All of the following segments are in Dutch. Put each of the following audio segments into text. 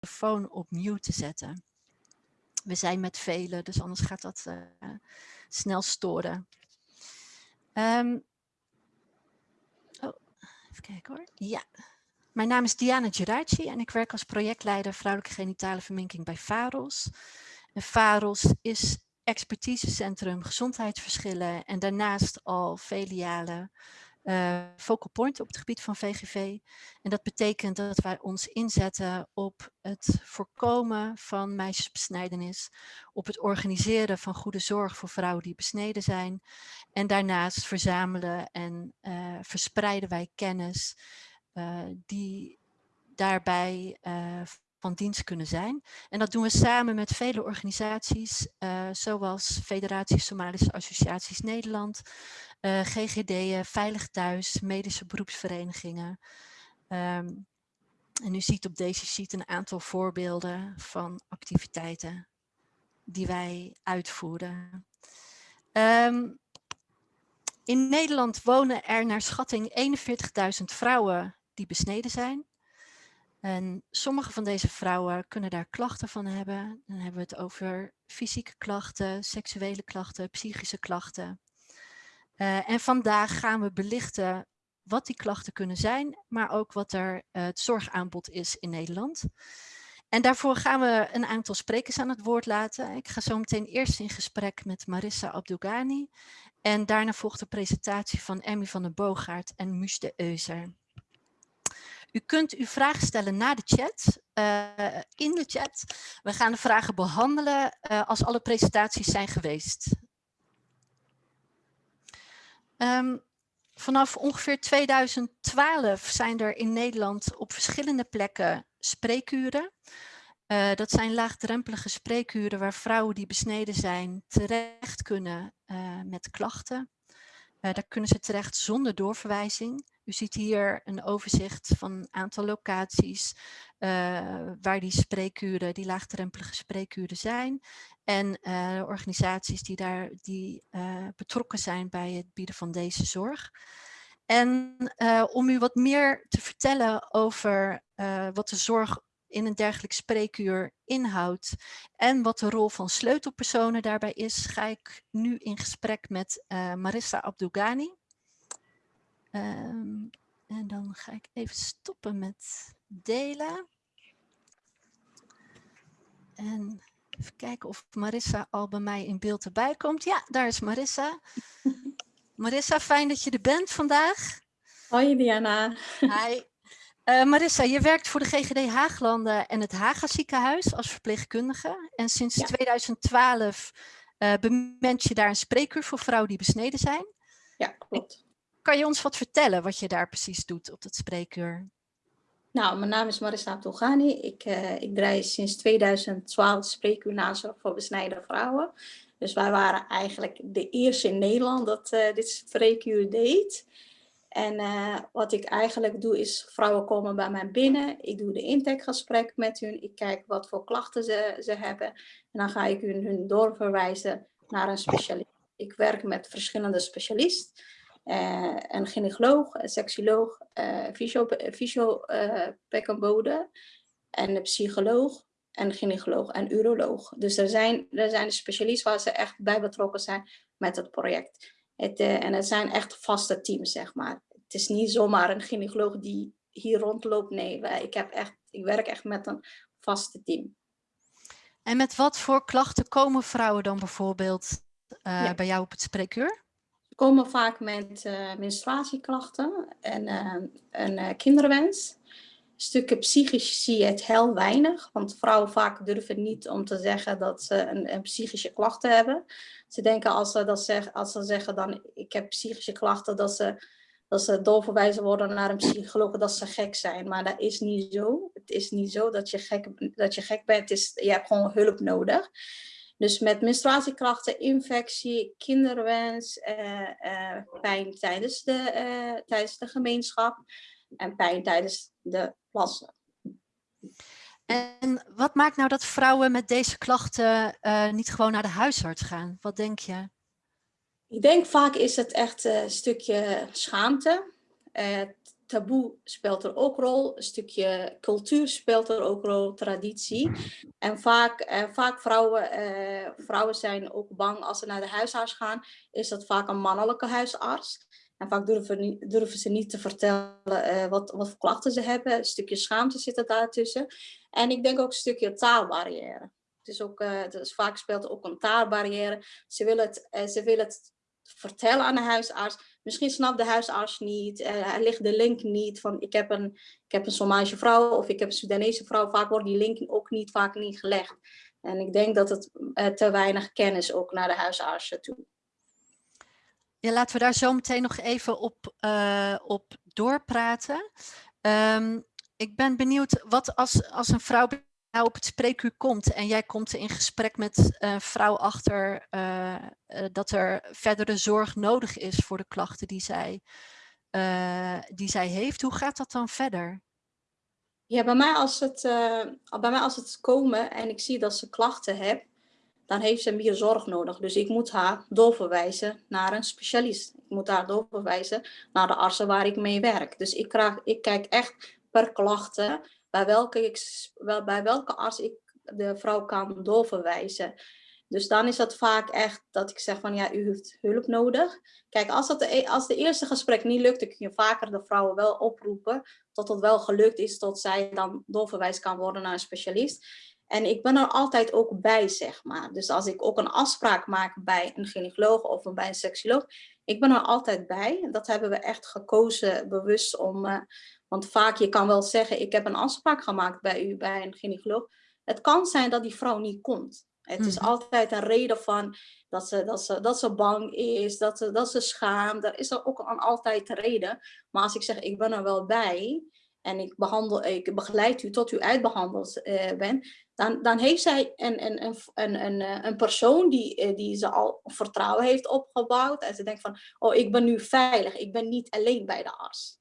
telefoon op mute te zetten. We zijn met velen, dus anders gaat dat uh, snel storen. Um, oh, even kijken hoor. Ja. Mijn naam is Diana Geraci en ik werk als projectleider vrouwelijke genitale verminking bij VAROS. En VAROS is expertisecentrum gezondheidsverschillen en daarnaast al vele uh, focal point op het gebied van VGV. En dat betekent dat wij ons inzetten op het voorkomen van meisjesbesnijdenis, op het organiseren van goede zorg voor vrouwen die besneden zijn. En daarnaast verzamelen en uh, verspreiden wij kennis uh, die daarbij van dienst kunnen zijn. En dat doen we samen met vele organisaties, uh, zoals Federatie Somalische Associaties Nederland, uh, GGD'en, Veilig Thuis, medische beroepsverenigingen. Um, en u ziet op deze sheet een aantal voorbeelden van activiteiten die wij uitvoeren. Um, in Nederland wonen er naar schatting 41.000 vrouwen die besneden zijn. En sommige van deze vrouwen kunnen daar klachten van hebben. Dan hebben we het over fysieke klachten, seksuele klachten, psychische klachten. Uh, en vandaag gaan we belichten wat die klachten kunnen zijn, maar ook wat er uh, het zorgaanbod is in Nederland. En daarvoor gaan we een aantal sprekers aan het woord laten. Ik ga zo meteen eerst in gesprek met Marissa Abdougani. En daarna volgt de presentatie van Emmy van den Boogaard en de Euser. U kunt uw vragen stellen na de chat, uh, in de chat. We gaan de vragen behandelen uh, als alle presentaties zijn geweest. Um, vanaf ongeveer 2012 zijn er in Nederland op verschillende plekken spreekuren. Uh, dat zijn laagdrempelige spreekuren waar vrouwen die besneden zijn terecht kunnen met klachten. daar kunnen ze terecht zonder doorverwijzing. U ziet hier een overzicht van een aantal locaties uh, waar die spreekuren, die laagdrempelige spreekuren zijn. En uh, organisaties die, daar, die uh, betrokken zijn bij het bieden van deze zorg. En om u wat meer te vertellen over wat de zorg in een dergelijk spreekuur inhoudt en wat de rol van sleutelpersonen daarbij is, ga ik nu in gesprek met Marissa Abdougani. Um, en dan ga ik even stoppen met delen. En even kijken of Marissa al bij mij in beeld erbij komt. Ja, daar is Marissa. Marissa, fijn dat je er bent vandaag. Hoi Diana. Hi. Uh, Marissa, je werkt voor de GGD Haaglanden en het Haga ziekenhuis als verpleegkundige. En sinds ja. 2012 uh, bement je daar een spreekuur voor vrouwen die besneden zijn. Ja, klopt. Kan je ons wat vertellen wat je daar precies doet op dat spreekuur? Nou, mijn naam is Marissa Abdulghani. Ik, uh, ik draai sinds 2012 spreekuur nazorg voor besnijden vrouwen. Dus wij waren eigenlijk de eerste in Nederland dat uh, dit spreekuur deed. En uh, wat ik eigenlijk doe is, vrouwen komen bij mij binnen. Ik doe de intakegesprek met hun. Ik kijk wat voor klachten ze, ze hebben. En dan ga ik hun, hun doorverwijzen naar een specialist. Ik werk met verschillende specialisten. Uh, een gynaecoloog, een seksoloog, uh, fysiopekenbode en een psycholoog en gynaecoloog en uroloog. Dus er zijn, er zijn specialisten waar ze echt bij betrokken zijn met het project. Het, uh, en het zijn echt vaste teams, zeg maar. Het is niet zomaar een gynaecoloog die hier rondloopt. Nee, wij, ik, heb echt, ik werk echt met een vaste team. En met wat voor klachten komen vrouwen dan bijvoorbeeld ja. bij jou op het spreekuur? Komen vaak met uh, menstruatieklachten en uh, een uh, kinderwens. Stukken psychisch zie je het heel weinig, want vrouwen vaak durven niet om te zeggen dat ze een, een psychische klachten hebben. Ze denken als ze, dat zeggen, als ze zeggen dan ik heb psychische klachten, dat ze, dat ze doorverwijzen worden naar een psycholoog, dat ze gek zijn. Maar dat is niet zo. Het is niet zo dat je gek, dat je gek bent, het is, je hebt gewoon hulp nodig. Dus met menstruatiekrachten, infectie, kinderwens, uh, uh, pijn tijdens de, uh, tijdens de gemeenschap en pijn tijdens de plassen. En wat maakt nou dat vrouwen met deze klachten niet gewoon naar de huisarts gaan? Wat denk je? Ik denk vaak is het echt een stukje schaamte. Taboe speelt er ook rol, een stukje cultuur speelt er ook rol, traditie. En vaak, uh, vaak vrouwen, uh, vrouwen zijn ook bang als ze naar de huisarts gaan, is dat vaak een mannelijke huisarts. En vaak durven, durven ze niet te vertellen uh, wat, wat voor klachten ze hebben. Een stukje schaamte zit er daartussen. En ik denk ook een stukje taalbarrière. Het is ook, dus vaak speelt ook een taalbarrière. Ze willen het, ze willen het vertellen aan de huisarts. Misschien snapt de huisarts niet, uh, ligt de link niet van ik heb, een, ik heb een Somalische vrouw of ik heb een Sudanese vrouw. Vaak wordt die link ook niet, vaak niet gelegd. En ik denk dat het uh, te weinig kennis ook naar de huisartsen toe. Ja, laten we daar zo meteen nog even op, uh, op doorpraten. Um, ik ben benieuwd, wat als, als een vrouw nou op het spreekuur komt en jij komt in gesprek met een vrouw achter uh, uh, dat er verdere zorg nodig is voor de klachten die zij, uh, die zij heeft, hoe gaat dat dan verder? Ja, bij mij, als het, bij mij als het komen en ik zie dat ze klachten heeft, dan heeft ze meer zorg nodig. Dus ik moet haar doorverwijzen naar een specialist. Ik moet haar doorverwijzen naar de artsen waar ik mee werk. Dus ik, ik kijk echt per klachten bij welke, bij welke arts ik de vrouw kan doorverwijzen. Dus dan is dat vaak echt dat ik zeg van ja, u heeft hulp nodig. Kijk, als, dat de, e, als de eerste gesprek niet lukt, dan kun je vaker de vrouwen wel oproepen tot het wel gelukt is, tot zij dan doorverwijs kan worden naar een specialist. En ik ben er altijd ook bij, zeg maar. Dus als ik ook een afspraak maak bij een gynaecoloog of bij een seksoloog, ik ben er altijd bij. Dat hebben we echt gekozen bewust om, uh, want vaak, je kan wel zeggen, ik heb een afspraak gemaakt bij u, bij een gynaecoloog. Het kan zijn dat die vrouw niet komt. Het is mhm. altijd een reden van dat ze, dat ze, dat ze bang is, dat ze, dat ze schaamt. Er is er ook een, altijd een reden. Maar als ik zeg, ik ben er wel bij en ik, behandel, ik begeleid u tot u uitbehandeld uh, bent, dan, dan heeft zij een, een, een, een, een, eh, een persoon die, eh, die ze al vertrouwen heeft opgebouwd. En ze denkt van, oh, ik ben nu veilig, ik ben niet alleen bij de arts.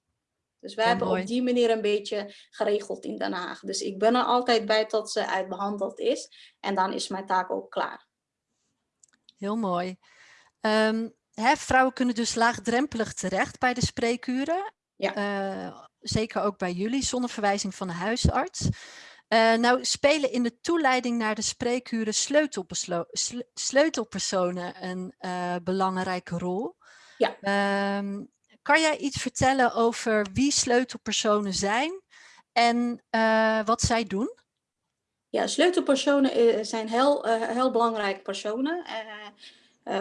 Dus wij hebben op die manier een beetje geregeld in Den Haag. Dus ik ben er altijd bij tot ze uitbehandeld is. En dan is mijn taak ook klaar. Heel mooi. Um, hè, vrouwen kunnen dus laagdrempelig terecht bij de spreekuren. Ja. Uh, zeker ook bij jullie, zonder verwijzing van de huisarts. Uh, nou spelen in de toeleiding naar de spreekuren sleutelpersonen een uh, belangrijke rol. Ja. Um, kan jij iets vertellen over wie sleutelpersonen zijn en uh, wat zij doen? Ja, sleutelpersonen eh, zijn heel, uh, heel belangrijke personen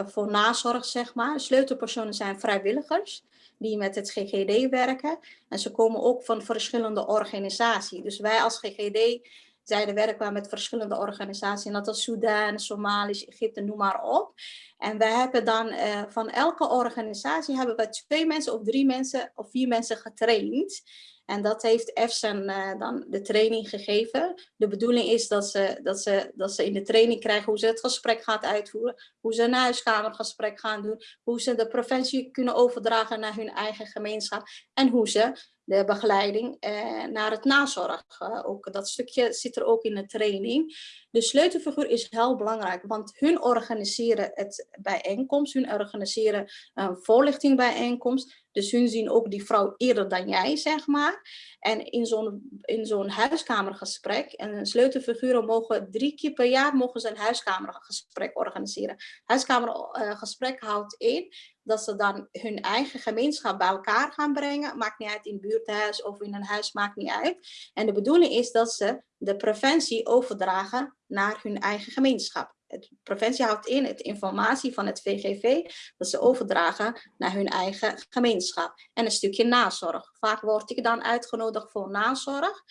voor nazorg, zeg maar. Sleutelpersonen zijn vrijwilligers die met het GGD werken. En ze komen ook van verschillende organisaties. Dus wij als GGD zeiden werken met verschillende organisaties. dat is Sudan, Somalisch, Egypte, noem maar op. En wij hebben dan uh, van elke organisatie hebben we twee mensen of drie mensen of vier mensen getraind. En dat heeft EFSAN uh, dan de training gegeven. De bedoeling is dat ze, dat, ze, dat ze in de training krijgen hoe ze het gesprek gaat uitvoeren. Hoe ze een huiskamergesprek gaan doen. Hoe ze de preventie kunnen overdragen naar hun eigen gemeenschap. En hoe ze de begeleiding eh, naar het nazorg. Ook dat stukje zit er ook in de training. De sleutelfiguur is heel belangrijk, want hun organiseren het bijeenkomst, hun organiseren een voorlichting bijeenkomst. Dus hun zien ook die vrouw eerder dan jij, zeg maar. En in zo'n zo'n huiskamergesprek, en sleutelfiguren mogen drie keer per jaar mogen ze een huiskamergesprek organiseren. Huiskamergesprek houdt in dat ze dan hun eigen gemeenschap bij elkaar gaan brengen. Maakt niet uit in buurthuis of in een huis, maakt niet uit. En de bedoeling is dat ze de preventie overdragen naar hun eigen gemeenschap. Het preventie houdt in het informatie van het VGV dat ze overdragen naar hun eigen gemeenschap. En een stukje nazorg. Vaak word ik dan uitgenodigd voor nazorg.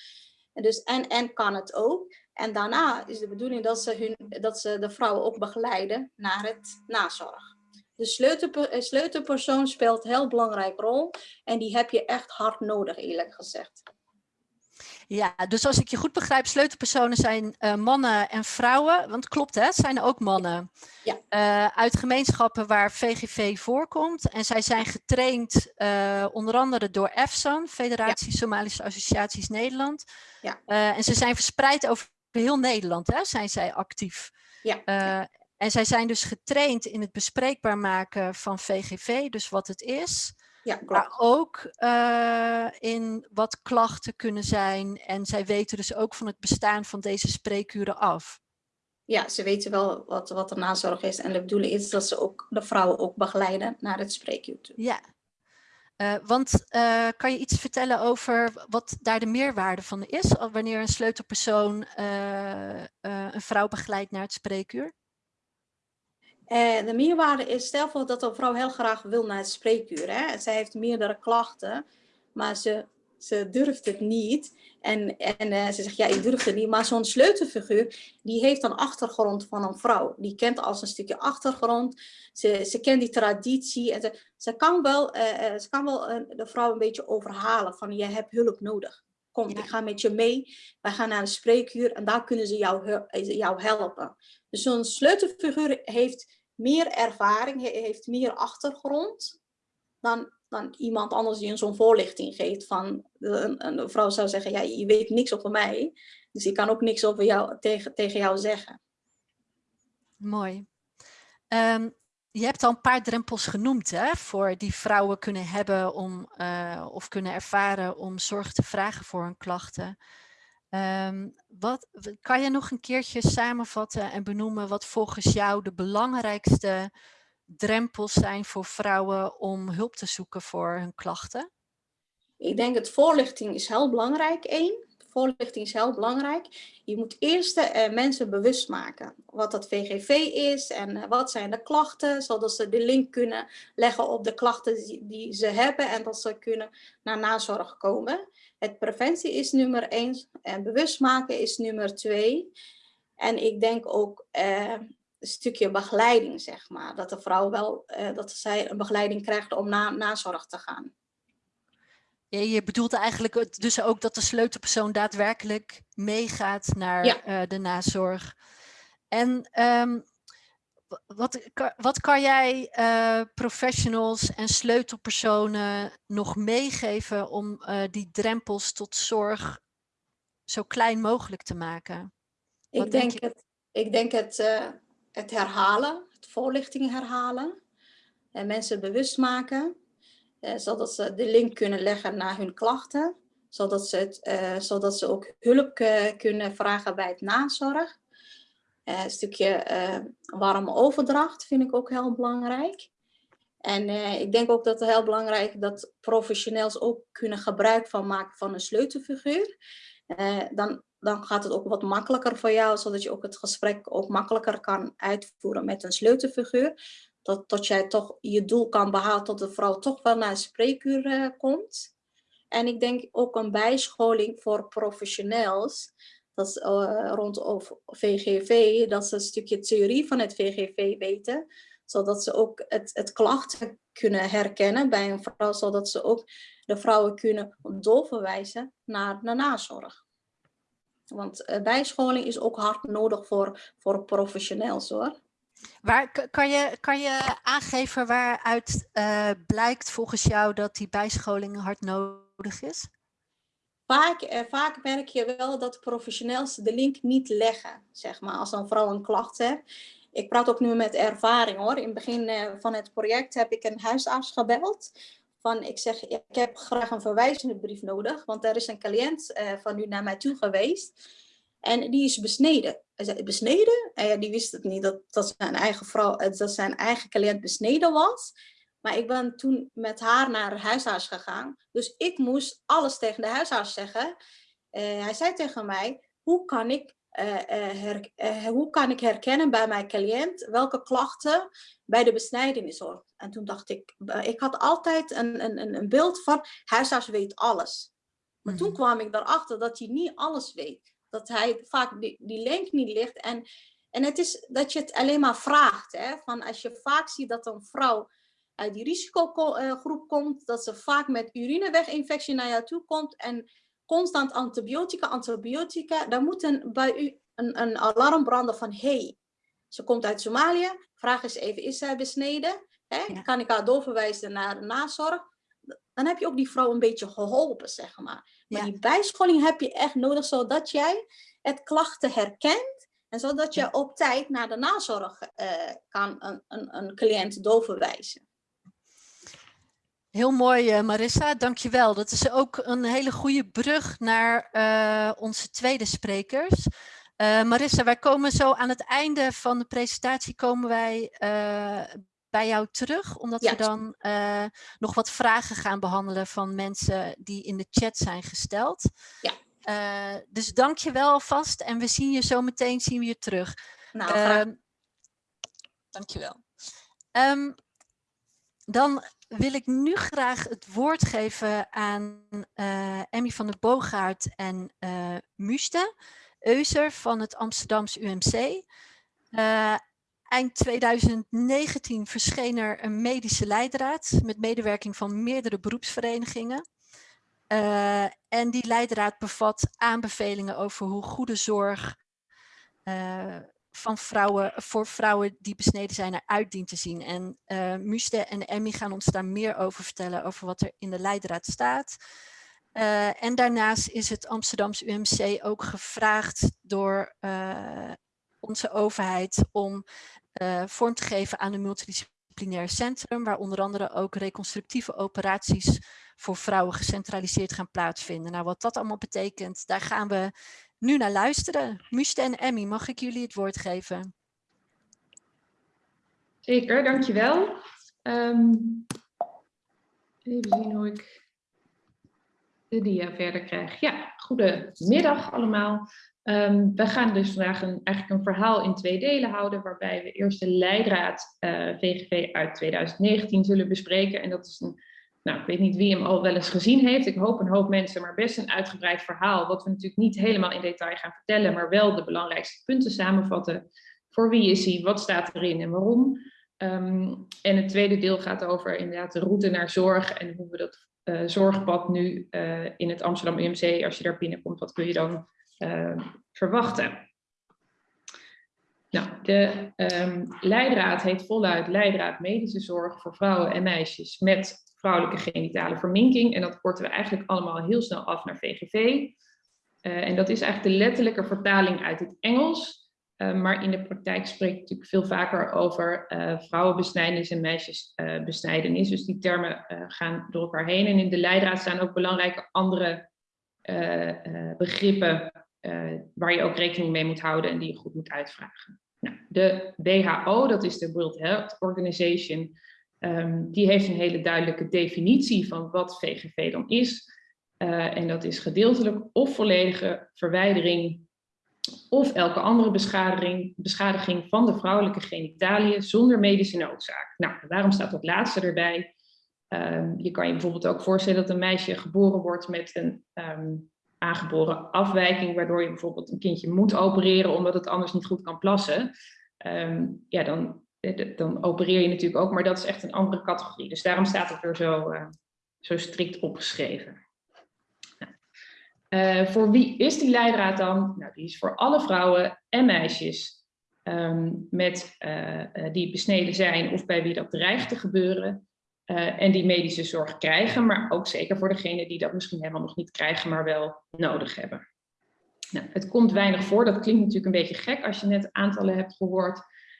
En, dus, en, en kan het ook. En daarna is de bedoeling dat ze, hun, dat ze de vrouwen ook begeleiden naar het nazorg. De sleutelpersoon speelt een heel belangrijke rol en die heb je echt hard nodig eerlijk gezegd. Ja, dus als ik je goed begrijp, sleutelpersonen zijn uh, mannen en vrouwen. Want klopt, hè? Het zijn ook mannen. Ja. Uh, uit gemeenschappen waar VGV voorkomt. En zij zijn getraind uh, onder andere door EFSAN, Federatie ja. Somalische Associaties Nederland. Ja. en ze zijn verspreid over heel Nederland, hè? Zijn zij actief. Ja. En zij zijn dus getraind in het bespreekbaar maken van VGV, dus wat het is. Ja, klopt. Maar ook eh, in wat klachten kunnen zijn. En zij weten dus ook van het bestaan van deze spreekuren af. Ja, ze weten wel wat, wat de nazorg is. En de bedoeling is dat ze ook de vrouwen ook begeleiden naar het spreekuur toe. Ja. Eh, want eh, kan je iets vertellen over wat daar de meerwaarde van is? Wanneer een sleutelpersoon een vrouw begeleidt naar het spreekuur? Eh, de meerwaarde is, stel voor dat een vrouw heel graag wil naar het spreekuur. Hè? Zij heeft meerdere klachten, maar ze, ze durft het niet. En, en eh, ze zegt, ja, ik durf het niet. Maar zo'n sleutelfiguur, die heeft een achtergrond van een vrouw. Die kent als een stukje achtergrond. Ze, ze kent die traditie. En ze, ze kan wel, eh, ze kan wel de vrouw een beetje overhalen van, je hebt hulp nodig. Kom, Ja. ik ga met je mee. Wij gaan naar een spreekuur en daar kunnen ze jou, eh, jou helpen. Dus zo'n sleutelfiguur heeft meer ervaring, he- heeft meer achtergrond dan, dan iemand anders die een zo'n voorlichting geeft. Van, een, een vrouw zou zeggen, ja, je weet niks over mij, dus ik kan ook niks over jou, tegen, tegen jou zeggen. Mooi. Ehm, je hebt al een paar drempels genoemd, hè, voor die vrouwen kunnen hebben om, eh, of kunnen ervaren om zorg te vragen voor hun klachten. Ehm, wat, kan je nog een keertje samenvatten en benoemen wat volgens jou de belangrijkste drempels zijn voor vrouwen om hulp te zoeken voor hun klachten? Ik denk dat voorlichting is heel belangrijk, één. Voorlichting is heel belangrijk. Je moet eerst eh, mensen bewust maken wat dat VGV is en eh, wat zijn de klachten, zodat ze de link kunnen leggen op de klachten die, ze hebben en dat ze kunnen naar nazorg komen. Het preventie is nummer één en bewust maken is nummer twee. En ik denk ook eh, een stukje begeleiding, zeg maar. Dat de vrouw wel, dat zij een begeleiding krijgt om naar nazorg te gaan. Je, je bedoelt eigenlijk dus ook dat de sleutelpersoon daadwerkelijk meegaat naar Ja. eh, de nazorg. En ehm, wa- wat, wat kan jij eh, professionals en sleutelpersonen nog meegeven om eh, die drempels tot zorg zo klein mogelijk te maken? Wat Ik denk denk, het, ik denk het, het herhalen, het voorlichting herhalen. En mensen bewust maken, zodat ze de link kunnen leggen naar hun klachten. Zodat ze, eh, zodat ze ook hulp eh, kunnen vragen bij het nazorg. Eh, een stukje eh, warme overdracht vind ik ook heel belangrijk. En eh, ik denk ook dat het heel belangrijk is dat professionals ook kunnen gebruik van maken van een sleutelfiguur. Eh, dan, dan gaat het ook wat makkelijker voor jou, zodat je ook het gesprek ook makkelijker kan uitvoeren met een sleutelfiguur. Dat, dat jij toch je doel kan behalen, dat de vrouw toch wel naar een spreekuur eh, komt. En ik denk ook een bijscholing voor professionals, dat is, eh, rond of VGV, dat ze een stukje theorie van het VGV weten, zodat ze ook het, het klachten kunnen herkennen bij een vrouw, zodat ze ook de vrouwen kunnen doorverwijzen naar de nazorg. Want eh, bijscholing is ook hard nodig voor, voor professionals hoor. Waar, kan, je, kan je aangeven waaruit eh, blijkt volgens jou dat die bijscholing hard nodig is? Vaak, eh, vaak merk je wel dat professionals de link niet leggen, zeg maar, als een vrouw een klacht heeft. Ik praat ook nu met ervaring hoor. In het begin eh, van het project heb ik een huisarts gebeld. Van, ik zeg, ik heb graag een verwijzende brief nodig, want er is een cliënt eh, van u naar mij toe geweest. En die is besneden. Hij zei, besneden? En ja, die wist het niet, dat, dat, zijn eigen vrouw, eh, dat zijn eigen cliënt besneden was. Maar ik ben toen met haar naar de huisarts gegaan. Dus ik moest alles tegen de huisarts zeggen. Eh, hij zei tegen mij, hoe kan ik, eh, eh, her- eh, hoe kan ik herkennen bij mijn cliënt welke klachten bij de besnijdenis hoort? En toen dacht ik, eh, ik had altijd een, een, een- een beeld van, huisarts weet alles. Maar toen Mhm. kwam ik erachter dat hij niet alles weet. Dat hij vaak die, die link niet ligt. En, en het is dat je het alleen maar vraagt. Hè? Van als je vaak ziet dat een vrouw uit die risicogroep komt, dat ze vaak met urineweginfectie naar jou toe komt en constant antibiotica, antibiotica, dan moet een, bij u een, een alarm branden van hey, ze komt uit Somalië, vraag eens even, is zij besneden? Hè? Ja. Kan ik haar doorverwijzen naar de nazorg? Dan heb je ook die vrouw een beetje geholpen, zeg maar. Maar Ja. die bijscholing heb je echt nodig, zodat jij het klachten herkent en zodat je Ja. op tijd naar de nazorg eh, kan een, een, een cliënt doorverwijzen. Heel mooi, uh, Marissa. Dankjewel. Dat is ook een hele goede brug naar uh, onze tweede sprekers. Uh, Marissa, wij komen zo aan het einde van de presentatie komen wij bij jou terug, omdat ja. we dan nog wat vragen gaan behandelen van mensen die in de chat zijn gesteld. Ja. dus dank je wel vast en we zien je zo meteen zien we je terug. Nou, graag. Dank je wel. Um, dan wil ik nu graag het woord geven aan uh, Emmy van der Boogaard en uh, Muste Euser van het Amsterdamse UMC. Uh, eind 2019 verscheen er een medische leidraad met medewerking van meerdere beroepsverenigingen. en die leidraad bevat aanbevelingen over hoe goede zorg van vrouwen, voor vrouwen die besneden zijn eruit dient te zien. En uh, Muste en Emmy gaan ons daar meer over vertellen, over wat er in de leidraad staat. En daarnaast is het Amsterdamse UMC ook gevraagd door onze overheid om vorm te geven aan een multidisciplinair centrum, waar onder andere ook reconstructieve operaties voor vrouwen gecentraliseerd gaan plaatsvinden. Nou, wat dat allemaal betekent, daar gaan we nu naar luisteren. Muste en Emmy, mag ik jullie het woord geven? Zeker, dankjewel. Um, even zien hoe ik de dia verder krijg. Ja, goedemiddag allemaal. Um, we gaan dus vandaag een, eigenlijk een verhaal in twee delen houden, waarbij we eerst de leidraad uh, eh, VGV uit 2019 zullen bespreken. En dat is een nou, ik weet niet wie hem al wel eens gezien heeft. Ik hoop een hoop mensen, maar best een uitgebreid verhaal. Wat we natuurlijk niet helemaal in detail gaan vertellen, maar wel de belangrijkste punten samenvatten. Voor wie is hij, wat staat erin en waarom. Um, en het tweede deel gaat over inderdaad de route naar zorg en hoe we dat uh, zorgpad nu uh, in het Amsterdam UMC, als je daar binnenkomt, wat kun je dan uh, verwachten. Nou, de um, leidraad heet voluit Leidraad Medische Zorg voor Vrouwen en Meisjes met vrouwelijke genitale verminking. En dat korten we eigenlijk allemaal heel snel af naar VGV. Eh, en dat is eigenlijk de letterlijke vertaling uit het Engels. Uh, maar in de praktijk spreek ik natuurlijk veel vaker over uh, vrouwenbesnijdenis en meisjesbesnijdenis. dus die termen gaan door elkaar heen. En in de leidraad staan ook belangrijke andere begrippen waar je ook rekening mee moet houden en die je goed moet uitvragen. Nou, de WHO, dat is de World Health Organization, Um, die heeft een hele duidelijke definitie van wat VGV dan is. Uh, en dat is gedeeltelijk of volledige verwijdering of elke andere beschadiging, beschadiging van de vrouwelijke genitaliën zonder medische noodzaak. Nou, waarom staat dat laatste erbij? Um, je kan je bijvoorbeeld ook voorstellen dat een meisje geboren wordt met een um, aangeboren afwijking, waardoor je bijvoorbeeld een kindje moet opereren omdat het anders niet goed kan plassen. Um, ja, dan eh, dan opereer je natuurlijk ook, maar dat is echt een andere categorie. Dus daarom staat het er zo, uh, zo strikt opgeschreven. Uh, voor wie is die leidraad dan? Nou, die is voor alle vrouwen en meisjes um, met, die besneden zijn of bij wie dat dreigt te gebeuren. En die medische zorg krijgen, maar ook zeker voor degenen die dat misschien helemaal nog niet krijgen, maar wel nodig hebben. Nou, het komt weinig voor, dat klinkt natuurlijk een beetje gek als je net aantallen hebt gehoord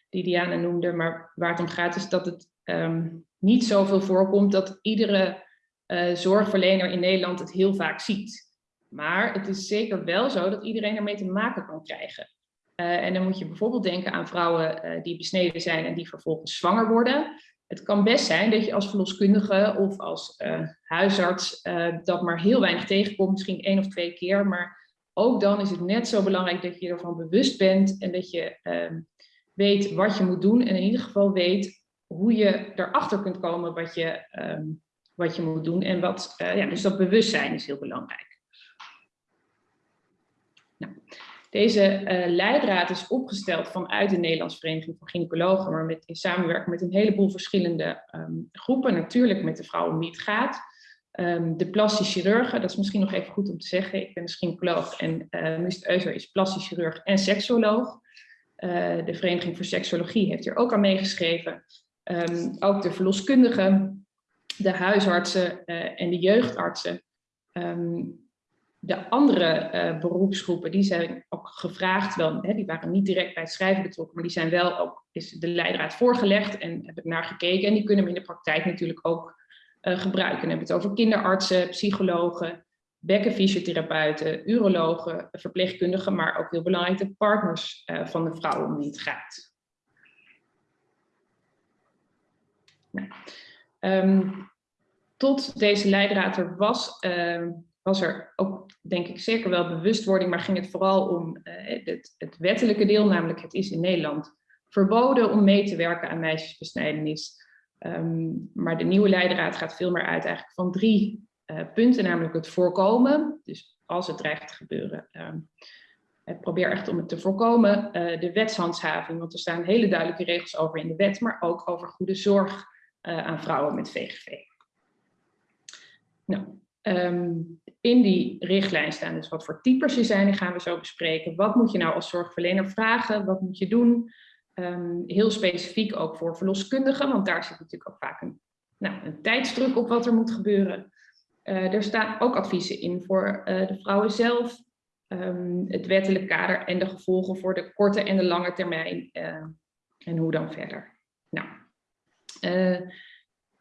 die Diana noemde. Maar waar het om gaat is dat het um, niet zoveel voorkomt dat iedere uh, zorgverlener in Nederland het heel vaak ziet. Maar het is zeker wel zo dat iedereen ermee te maken kan krijgen. Uh, en dan moet je bijvoorbeeld denken aan vrouwen die besneden zijn en die vervolgens zwanger worden. Het kan best zijn dat je als verloskundige of als huisarts dat maar heel weinig tegenkomt, misschien één of twee keer. Maar ook dan is het net zo belangrijk dat je ervan bewust bent en dat je ehm, weet wat je moet doen en in ieder geval weet hoe je erachter kunt komen wat je, um, wat je moet doen. En wat, uh, ja, dus dat bewustzijn is heel belangrijk. Nou, deze uh, leidraad is opgesteld vanuit de Nederlandse Vereniging van Gynaecologen, maar met, in samenwerking met een heleboel verschillende um, groepen. Natuurlijk met de vrouwen wie het gaat. Um, de plastisch chirurgen, dat is misschien nog even goed om te zeggen. Ik ben dus gynaecoloog en uh, Euser is plastisch chirurg en seksoloog. Uh, de Vereniging voor Seksologie heeft hier ook aan meegeschreven. Um, ook de verloskundigen, de huisartsen en de jeugdartsen. De andere uh, beroepsgroepen, die zijn ook gevraagd, wel, hè, die waren niet direct bij het schrijven betrokken, maar die zijn wel ook, is de leidraad voorgelegd en hebben naar gekeken. En die kunnen we in de praktijk natuurlijk ook uh, gebruiken. Dan hebben we het over kinderartsen, psychologen, bekkenfysiotherapeuten, urologen, verpleegkundigen, maar ook heel belangrijk de partners uh, van de vrouw om wie het gaat. Nou, um, tot deze leidraad er was, uh, was er ook, denk ik, zeker wel bewustwording, maar ging het vooral om uh, het, wettelijke deel, namelijk het is in Nederland verboden om mee te werken aan meisjesbesnijdenis. Um, maar de nieuwe leidraad gaat veel meer uit eigenlijk van drie uh, punten, namelijk het voorkomen. Dus als het dreigt te gebeuren, um, probeer echt om het te voorkomen. De wetshandhaving, want er staan hele duidelijke regels over in de wet, maar ook over goede zorg aan vrouwen met VGV. Nou, um, in die richtlijn staan dus wat voor types er zijn, die gaan we zo bespreken. Wat moet je nou als zorgverlener vragen? Wat moet je doen? Um, heel specifiek ook voor verloskundigen, want daar zit natuurlijk ook vaak een, nou, een tijdsdruk op wat er moet gebeuren. Uh, er staan ook adviezen in voor uh, de vrouwen zelf, um, het wettelijk kader en de gevolgen voor de korte en de lange termijn uh, en hoe dan verder. Nou,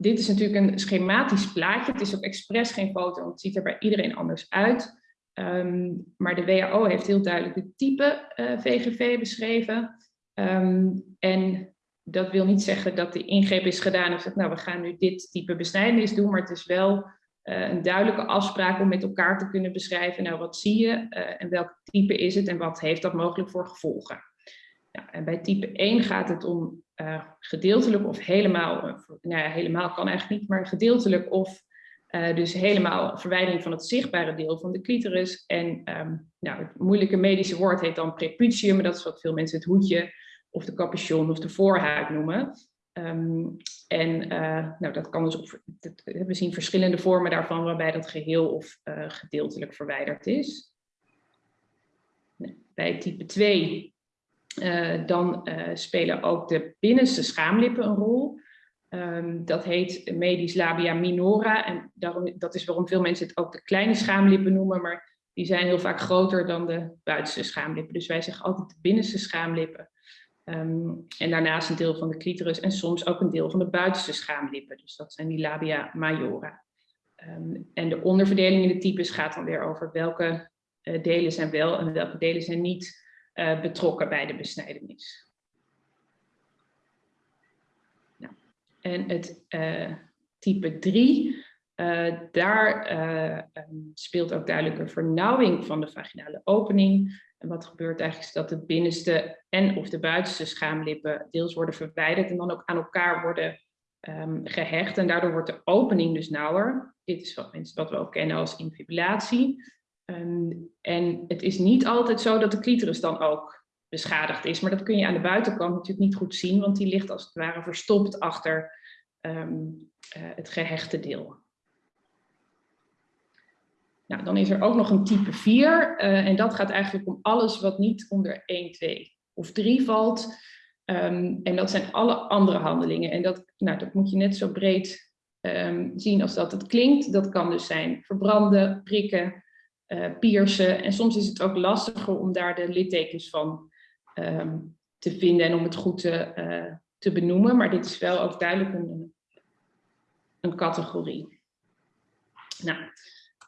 dit is natuurlijk een schematisch plaatje. Het is ook expres geen foto, want het ziet er bij iedereen anders uit. Um, maar de WHO heeft heel duidelijk het type VGV beschreven. Um, en dat wil niet zeggen dat de ingreep is gedaan of dat nou we gaan nu dit type besnijdenis doen, maar het is wel uh, een duidelijke afspraak om met elkaar te kunnen beschrijven, nou wat zie je uh, en welk type is het en wat heeft dat mogelijk voor gevolgen. Ja, en bij type 1 gaat het om uh, gedeeltelijk of helemaal, nou ja, helemaal kan eigenlijk niet, maar gedeeltelijk of dus helemaal verwijdering van het zichtbare deel van de clitoris. En um, nou, het moeilijke medische woord heet dan preputium, maar dat is wat veel mensen het hoedje of de capuchon of de voorhuid noemen. Um, en uh, nou, dat kan dus op, we zien verschillende vormen daarvan waarbij dat geheel of gedeeltelijk verwijderd is. Bij type 2 uh, dan spelen ook de binnenste schaamlippen een rol. Um, dat heet medisch labia minora en daarom, dat is waarom veel mensen het ook de kleine schaamlippen noemen, maar die zijn heel vaak groter dan de buitenste schaamlippen. Dus wij zeggen altijd de binnenste schaamlippen. Um, en daarnaast een deel van de clitoris en soms ook een deel van de buitenste schaamlippen. Dus dat zijn die labia majora. Um, en de onderverdeling in de types gaat dan weer over welke uh, delen zijn wel en welke delen zijn niet uh, betrokken bij de besnijdenis. Nou, en het uh, type 3, daar um, speelt ook duidelijk een vernauwing van de vaginale opening. En wat gebeurt eigenlijk is dat de binnenste en of de buitenste schaamlippen deels worden verwijderd en dan ook aan elkaar worden um, gehecht. En daardoor wordt de opening dus nauwer. Dit is wat, wat we ook kennen als infibulatie. Um, en het is niet altijd zo dat de clitoris dan ook beschadigd is. Maar dat kun je aan de buitenkant natuurlijk niet goed zien, want die ligt als het ware verstopt achter um, uh, het gehechte deel. Nou, dan is er ook nog een type 4 uh, en dat gaat eigenlijk om alles wat niet onder 1, 2 of 3 valt. Um, en dat zijn alle andere handelingen. En dat, nou, dat moet je net zo breed zien als dat het klinkt. Dat kan dus zijn verbranden, prikken, piercen. En soms is het ook lastiger om daar de littekens van um, te vinden en om het goed te, uh, te benoemen. Maar dit is wel ook duidelijk een, een categorie. Nou,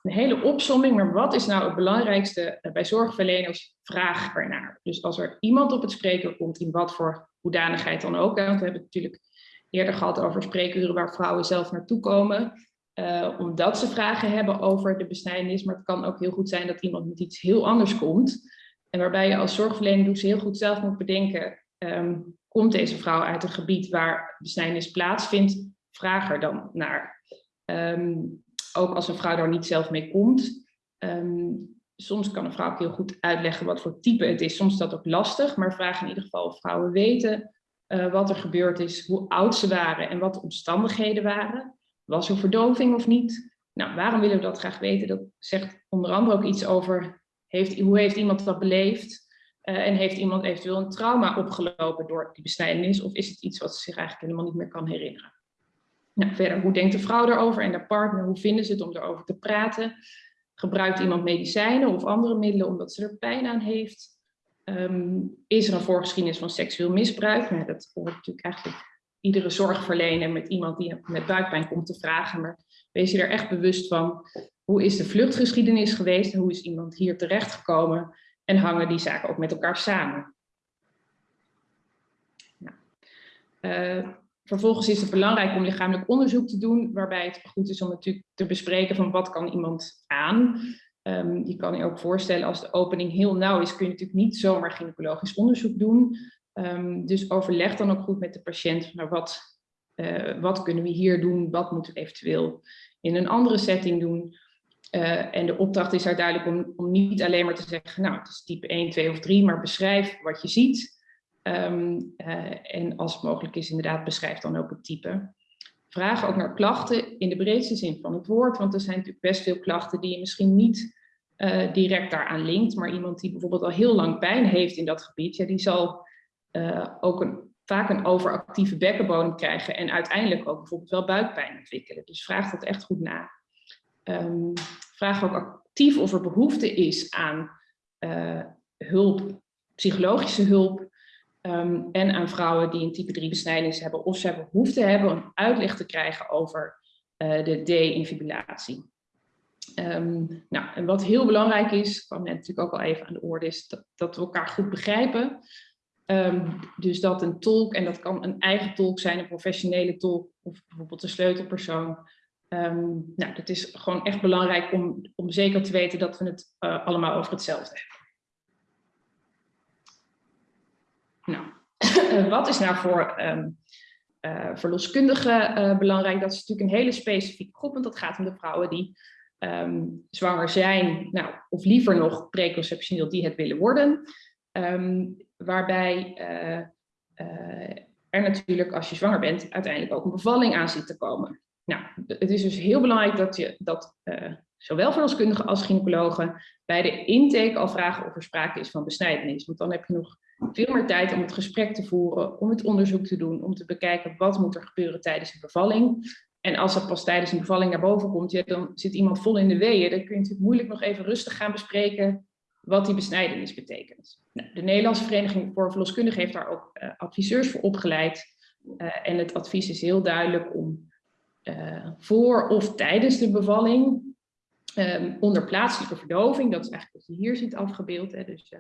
een hele opsomming, maar wat is nou het belangrijkste eh, bij zorgverleners? Vraag ernaar. Dus als er iemand op het spreekuur komt, in wat voor hoedanigheid dan ook, want we hebben het natuurlijk eerder gehad over spreekuren waar vrouwen zelf naartoe komen, uh, omdat ze vragen hebben over de besnijdenis, maar het kan ook heel goed zijn dat iemand met iets heel anders komt. En waarbij je als zorgverlener dus heel goed zelf moet bedenken, um, komt deze vrouw uit een gebied waar besnijdenis plaatsvindt? Vraag er dan naar. Um, ook als een vrouw daar niet zelf mee komt. Um, soms kan een vrouw ook heel goed uitleggen wat voor type het is. Soms is dat ook lastig, maar vraag in ieder geval of vrouwen weten uh, wat er gebeurd is, hoe oud ze waren en wat de omstandigheden waren. Was er verdoving of niet? Nou, waarom willen we dat graag weten? Dat zegt onder andere ook iets over heeft, hoe heeft iemand dat beleefd? Uh, en heeft iemand eventueel een trauma opgelopen door die besnijdenis? Of is het iets wat ze zich eigenlijk helemaal niet meer kan herinneren? Nou, verder, hoe denkt de vrouw daarover en de partner? Hoe vinden ze het om erover te praten? Gebruikt iemand medicijnen of andere middelen omdat ze er pijn aan heeft? Um, is er een voorgeschiedenis van seksueel misbruik? Nou, dat hoort natuurlijk eigenlijk iedere zorgverlener met iemand die met buikpijn komt te vragen, maar wees je er echt bewust van, hoe is de vluchtgeschiedenis geweest, hoe is iemand hier terechtgekomen en hangen die zaken ook met elkaar samen. Nou, uh, vervolgens is het belangrijk om lichamelijk onderzoek te doen, waarbij het goed is om natuurlijk te bespreken van wat kan iemand aan. Um, je kan je ook voorstellen als de opening heel nauw is, kun je natuurlijk niet zomaar gynaecologisch onderzoek doen. Um, dus overleg dan ook goed met de patiënt, naar wat, uh, wat kunnen we hier doen, wat moeten we eventueel in een andere setting doen. Uh, en de opdracht is daar duidelijk om, om niet alleen maar te zeggen, nou het is type 1, 2 of 3, maar beschrijf wat je ziet. Um, uh, en als het mogelijk is, inderdaad, beschrijf dan ook het type. Vraag ook naar klachten in de breedste zin van het woord, want er zijn natuurlijk best veel klachten die je misschien niet direct daaraan linkt, maar iemand die bijvoorbeeld al heel lang pijn heeft in dat gebied, ja, die zal uh, ook een, vaak een overactieve bekkenbodem krijgen en uiteindelijk ook bijvoorbeeld wel buikpijn ontwikkelen. Dus vraag dat echt goed na. Um, vraag ook actief of er behoefte is aan hulp, psychologische hulp, Um, en aan vrouwen die een type 3 besnijdenis hebben of ze behoefte hebben om uitleg te krijgen over uh, de D-infibulatie. Um, nou, en wat heel belangrijk is, kwam net natuurlijk ook al even aan de orde, is dat, dat we elkaar goed begrijpen. Um, dus dat een tolk, en dat kan een eigen tolk zijn, een professionele tolk of bijvoorbeeld een sleutelpersoon. Um, nou, het is gewoon echt belangrijk om, om zeker te weten dat we het uh, allemaal over hetzelfde hebben. Nou, uh, wat is nou voor um, uh, verloskundigen belangrijk? Dat is natuurlijk een hele specifieke groep, want dat gaat om de vrouwen die zwanger zijn, nou, of liever nog preconceptioneel die het willen worden. Um, waarbij er natuurlijk, als je zwanger bent, uiteindelijk ook een bevalling aan zit te komen. Nou, het is dus heel belangrijk dat je dat zowel verloskundigen als gynaecologen bij de intake al vragen of er sprake is van besnijdenis. Want dan heb je nog veel meer tijd om het gesprek te voeren, om het onderzoek te doen, om te bekijken wat moet er gebeuren tijdens een bevalling. En als dat pas tijdens een bevalling naar boven komt, ja, dan zit iemand vol in de weeën. Dan kun je natuurlijk moeilijk nog even rustig gaan bespreken wat die besnijdenis betekent. Nou, de Nederlandse Vereniging voor Verloskundigen heeft daar ook uh, adviseurs voor opgeleid. Uh, en het advies is heel duidelijk om uh, voor of tijdens de bevalling um, onder plaatselijke verdoving, dat is eigenlijk wat je hier ziet afgebeeld, hè, dus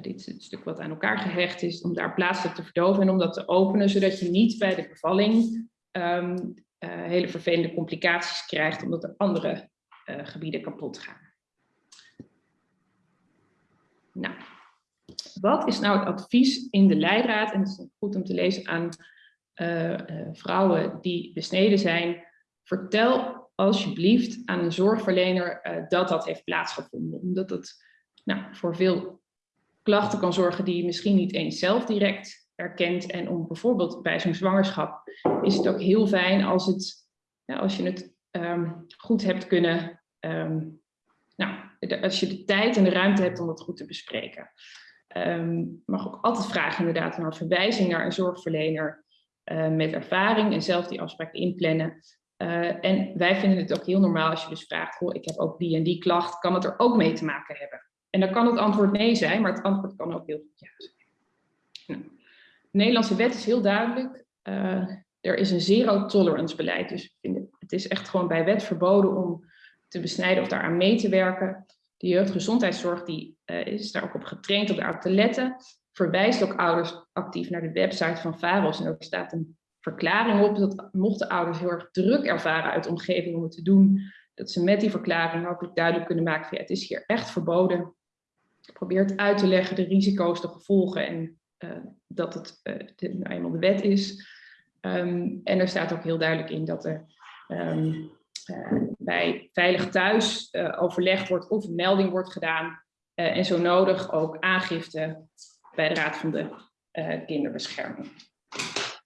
dit is het stuk wat aan elkaar gehecht is, om daar plaatselijk te verdoven en om dat te openen, zodat je niet bij de bevalling uh, hele vervelende complicaties krijgt, omdat er andere gebieden kapot gaan. Nou, wat is nou het advies in de leidraad? En het is goed om te lezen aan vrouwen die besneden zijn. Vertel alsjeblieft aan een zorgverlener dat dat heeft plaatsgevonden, omdat het nou, voor veel klachten kan zorgen die je misschien niet eens zelf direct herkent. En om bijvoorbeeld bij zo'n zwangerschap is het ook heel fijn als, het, als je het um, goed hebt kunnen, um, nou, als je de tijd en de ruimte hebt om dat goed te bespreken. Um, mag ook altijd vragen inderdaad naar verwijzing naar een zorgverlener uh, met ervaring en zelf die afspraak inplannen. Uh, en wij vinden het ook heel normaal als je dus vraagt, ik heb ook die en die klacht, kan het er ook mee te maken hebben? En dan kan het antwoord nee zijn, maar het antwoord kan ook heel goed ja zijn. Nou, de Nederlandse wet is heel duidelijk. Uh, er is een zero tolerance beleid. Dus het is echt gewoon bij wet verboden om te besnijden of daaraan mee te werken. De jeugdgezondheidszorg die, uh, is daar ook op getraind om daarop te letten. Verwijst ook ouders actief naar de website van VAROS. En er staat een verklaring op dat mochten ouders heel erg druk ervaren uit de omgeving om het te doen, dat ze met die verklaring hopelijk duidelijk kunnen maken van ja, het is hier echt verboden probeert uit te leggen de risico's, de gevolgen en uh, dat het de, nou eenmaal de wet is. Um, en er staat ook heel duidelijk in dat er uh, bij Veilig Thuis overlegd wordt of een melding wordt gedaan. en zo nodig ook aangifte bij de Raad van de Kinderbescherming.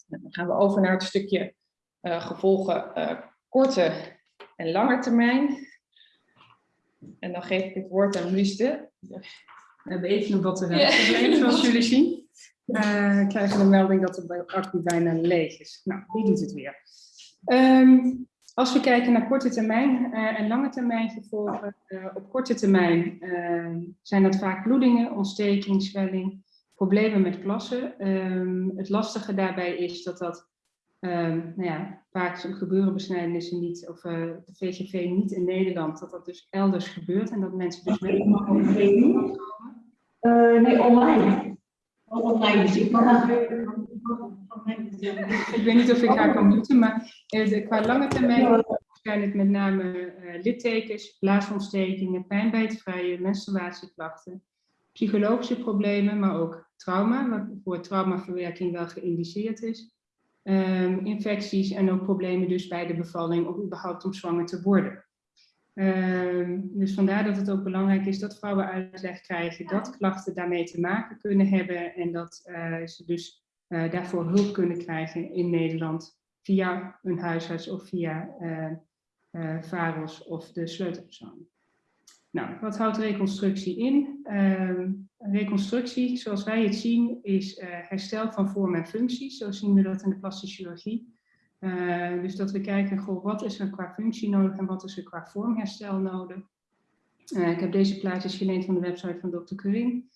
Nou, dan gaan we over naar het stukje gevolgen korte en lange termijn. En dan geef ik het woord aan Luiste. We hebben even een ja. zoals jullie zien. Uh, krijgen de melding dat de accu bijna leeg is. Nou, wie doet het weer? Um, als we kijken naar korte termijn uh, en lange termijn gevolgen, uh, op korte termijn zijn dat vaak bloedingen, ontsteking, zwelling, problemen met plassen. Um, het lastige daarbij is dat dat Ehm, nou ja, vaak gebeuren besnijdenissen niet, of eh, de VGV niet in Nederland, dat dat dus elders gebeurt en dat mensen dus met Uh, nee, online. Online, dus ik kan Ik weet niet of ik haar kan muten, maar uh, qua lange termijn zijn het met name uh, littekens, blaasontstekingen, pijn bij het vrije, menstruatieklachten, psychologische problemen, maar ook trauma, waarvoor traumaverwerking wel geïndiceerd is. Um, infecties en ook problemen dus bij de bevalling of überhaupt om zwanger te worden. Um, dus vandaar dat het ook belangrijk is dat vrouwen uitleg krijgen dat klachten daarmee te maken kunnen hebben en dat uh, ze dus uh, daarvoor hulp kunnen krijgen in Nederland via een huisarts of via uh, VAROS of de sleutelpersoon. Nou, wat houdt reconstructie in? Uh, reconstructie, zoals wij het zien, is herstel van vorm en functie. Zo zien we dat in de plastische chirurgie. Uh, dus dat we kijken, goh, wat is er qua functie nodig en wat is er qua vormherstel nodig. ik heb deze plaatjes geleend van de website van Dr. Curin.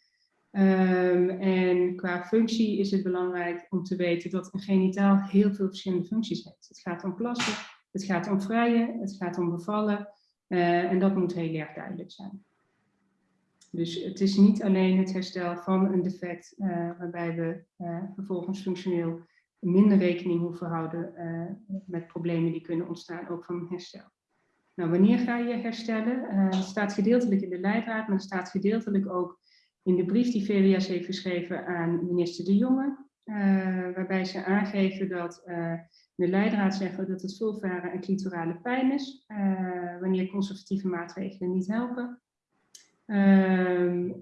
Um, en qua functie is het belangrijk om te weten dat een genitaal heel veel verschillende functies heeft. Het gaat om plassen, het gaat om vrijen, het gaat om bevallen. Uh, en dat moet heel erg duidelijk zijn. Dus het is niet alleen het herstel van een defect uh, waarbij we uh, vervolgens functioneel minder rekening hoeven houden met problemen die kunnen ontstaan, ook van herstel. Nou, wanneer ga je herstellen? het staat gedeeltelijk in de leidraad, maar het staat gedeeltelijk ook in de brief die VWS heeft geschreven aan minister De Jonge, waarbij ze aangeven dat de leidraad zeggen dat het vulvare en clitorale pijn is, uh, wanneer conservatieve maatregelen niet helpen. Uh,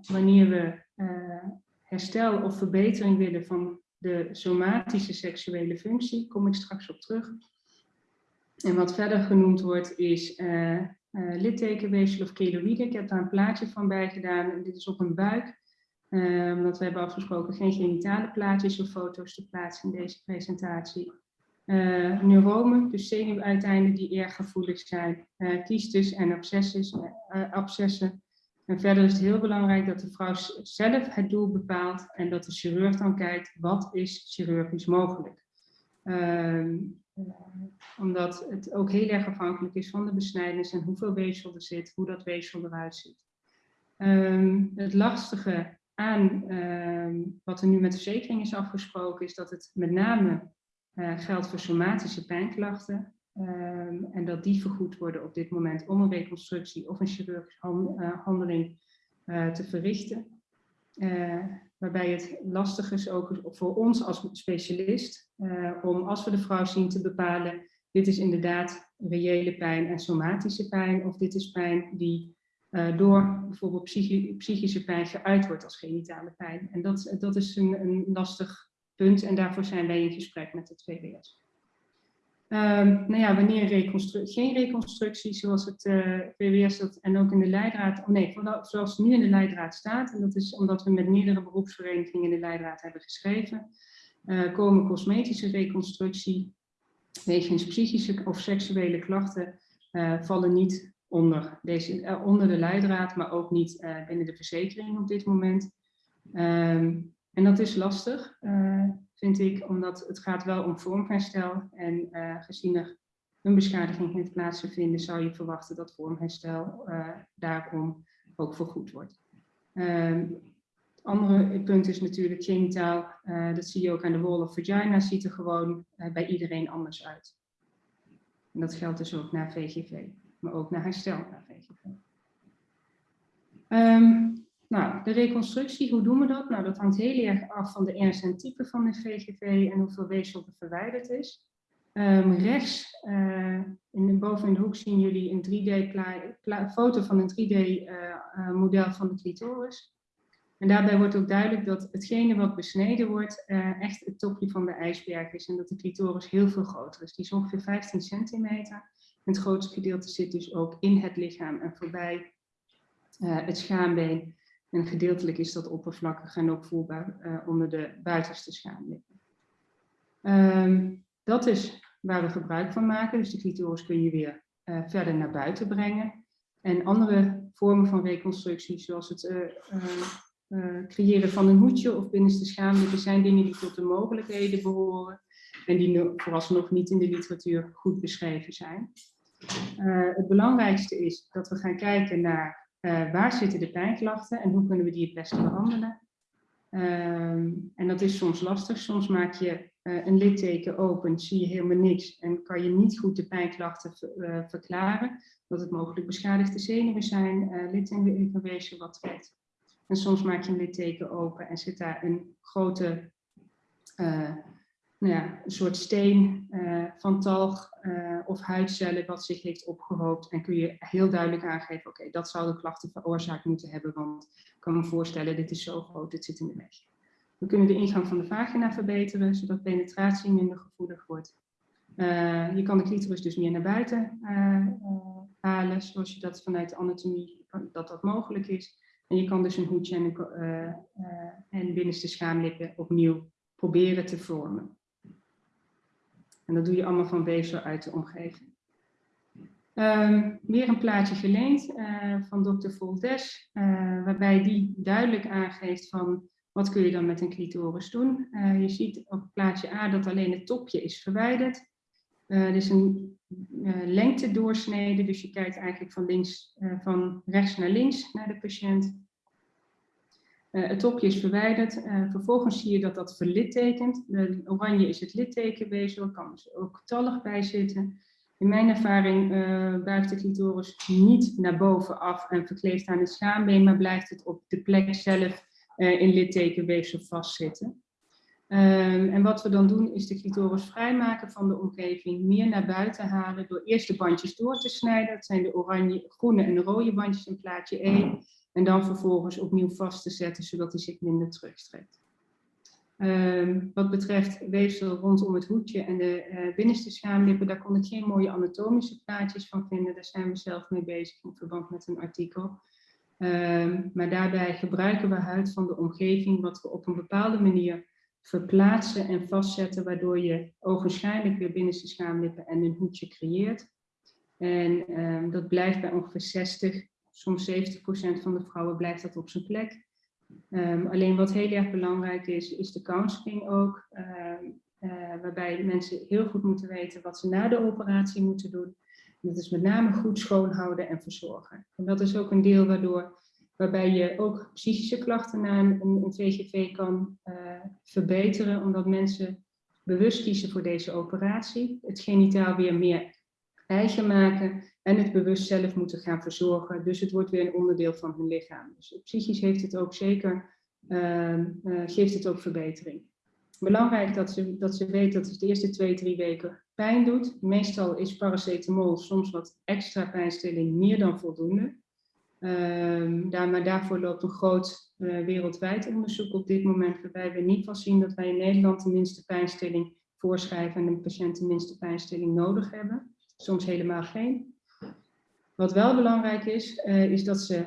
wanneer we eh, herstel of verbetering willen van de somatische seksuele functie, kom ik straks op terug. En wat verder genoemd wordt is littekenweefsel of keloïde. Ik heb daar een plaatje van bij gedaan. Dit is op een buik. Um, we hebben afgesproken geen genitale plaatjes of foto's te plaatsen in deze presentatie. Uh, neuromen, dus zenuwuiteinden die erg gevoelig zijn, uh, kiestes en uh, abscessen. En verder is het heel belangrijk dat de vrouw zelf het doel bepaalt en dat de chirurg dan kijkt wat is chirurgisch mogelijk. Uh, omdat het ook heel erg afhankelijk is van de besnijdenis en hoeveel weefsel er zit, hoe dat weefsel eruit ziet. Uh, het lastige aan uh, wat er nu met de verzekering is afgesproken, is dat het met name uh, geldt voor somatische pijnklachten. Um, en dat die vergoed worden op dit moment om een reconstructie of een chirurgische uh, handeling uh, te verrichten. Waarbij het lastig is ook voor ons als specialist om als we de vrouw zien te bepalen, dit is inderdaad reële pijn en somatische pijn of dit is pijn die uh, door bijvoorbeeld psychi psychische pijn geuit wordt als genitale pijn. En dat, dat is een, een, lastig punt en daarvoor zijn wij in gesprek met het VWS. Ehm, nou ja, wanneer geen reconstructie, zoals het uh, eh, VWS dat, en ook in de leidraad, oh nee, zoals nu in de leidraad staat, en dat is omdat we met meerdere beroepsverenigingen in de leidraad hebben geschreven, uh, komen cosmetische reconstructie, wegens psychische of seksuele klachten, uh, vallen niet onder, deze, onder de leidraad, maar ook niet binnen de verzekering op dit moment. Um, en dat is lastig, vind ik, omdat het gaat wel om vormherstel. En uh, gezien er een beschadiging heeft plaatsgevonden, zou je verwachten dat vormherstel uh, daarom ook vergoed wordt. Ehm, het andere punt is natuurlijk genitaal. dat zie je ook aan de wall of vagina, ziet er gewoon bij iedereen anders uit. En dat geldt dus ook naar VGV, maar ook naar herstel naar VGV. Nou, de reconstructie, hoe doen we dat? Nou, dat hangt heel erg af van de ernst en type van de VGV en hoeveel weefsel er verwijderd is. Um, rechts, uh, in de, boven in de hoek zien jullie een 3D foto van een 3D-model uh, uh, van de clitoris. En daarbij wordt ook duidelijk dat hetgene wat besneden wordt echt het topje van de ijsberg is. En dat de clitoris heel veel groter is. Die is ongeveer 15 centimeter. En het grootste gedeelte zit dus ook in het lichaam en voorbij het schaambeen. En gedeeltelijk is dat oppervlakkig en ook voelbaar uh, onder de buitenste schaamlippen. Um, dat is waar we gebruik van maken. Dus de clitoris kun je weer uh, verder naar buiten brengen. En andere vormen van reconstructie, zoals het uh, creëren van een hoedje of binnenste schaamlippen, zijn dingen die tot de mogelijkheden behoren. en die vooralsnog niet in de literatuur goed beschreven zijn. Het belangrijkste is dat we gaan kijken naar uh, waar zitten de pijnklachten en hoe kunnen we die het beste behandelen. Ehm, en dat is soms lastig. Soms maak je uh, een litteken open, zie je helemaal niks en kan je niet goed de pijnklachten uh, verklaren. Dat het mogelijk beschadigde zenuwen zijn, uh, littekenweefsel wat trekt. En soms maak je een litteken open en zit daar een grote, nou een soort steen van talg of huidcellen wat zich heeft opgehoopt. En kun je heel duidelijk aangeven, oké, dat zou de klachten veroorzaakt moeten hebben, want kan me voorstellen, dit is zo groot, dit zit in de weg. We kunnen de ingang van de vagina verbeteren, zodat penetratie minder gevoelig wordt. Uh, je kan de clitoris dus meer naar buiten uh, uh, halen, zoals je dat vanuit de anatomie, dat dat mogelijk is. En je kan dus een hoedje en, en binnenste schaamlippen opnieuw proberen te vormen. En dat doe je allemaal van weefsel uit de omgeving. Um, weer een plaatje geleend uh, van dokter Voldes, uh, waarbij die duidelijk aangeeft van wat kun je dan met een clitoris doen. Uh, je ziet op plaatje A dat alleen het topje is verwijderd. er is een lengte doorsnede, dus je kijkt eigenlijk van, links, van rechts naar links naar de patiënt. Het topje is verwijderd. vervolgens zie je dat dat verlittekent. De oranje is het littekenweefsel, er kan dus ook tallig bij zitten. In mijn ervaring uh, buigt de clitoris niet naar boven af en verkleeft aan het schaambeen, maar blijft het op de plek zelf in littekenweefsel vastzitten. Um, en wat we dan doen is de clitoris vrijmaken van de omgeving, meer naar buiten halen door eerst de bandjes door te snijden. Dat zijn de oranje, groene en de rode bandjes in plaatje 1. En dan vervolgens opnieuw vast te zetten, zodat hij zich minder terugstrekt. Um, wat betreft weefsel rondom het hoedje en de uh, binnenste schaamlippen, daar kon ik geen mooie anatomische plaatjes van vinden. Daar zijn we zelf mee bezig in verband met een artikel. Um, maar daarbij gebruiken we huid van de omgeving, wat we op een bepaalde manier verplaatsen en vastzetten, waardoor je ogenschijnlijk weer binnenste schaamlippen en een hoedje creëert. En um, dat blijft bij ongeveer 60, soms 70% van de vrouwen blijft dat op zijn plek. Um, alleen wat heel erg belangrijk is, is de counseling ook. Um, uh, waarbij mensen heel goed moeten weten wat ze na de operatie moeten doen. dat is met name goed schoonhouden en verzorgen. En dat is ook een deel waardoor, waarbij je ook psychische klachten na een, een VGV kan uh, verbeteren. Omdat mensen bewust kiezen voor deze operatie. Het genitaal weer meer eigen maken en het bewust zelf moeten gaan verzorgen. Dus het wordt weer een onderdeel van hun lichaam. Dus psychisch heeft het ook zeker, uh, uh, geeft het ook verbetering. Belangrijk dat ze, dat ze weet dat het de eerste twee, drie weken pijn doet. Meestal is paracetamol soms wat extra pijnstilling meer dan voldoende. Uh, daar, maar daarvoor loopt een groot uh, wereldwijd onderzoek op dit moment, waarbij we niet van zien dat wij in Nederland de minste pijnstilling voorschrijven en de patiënt de minste pijnstilling nodig hebben soms helemaal geen. Wat wel belangrijk is, uh, is dat ze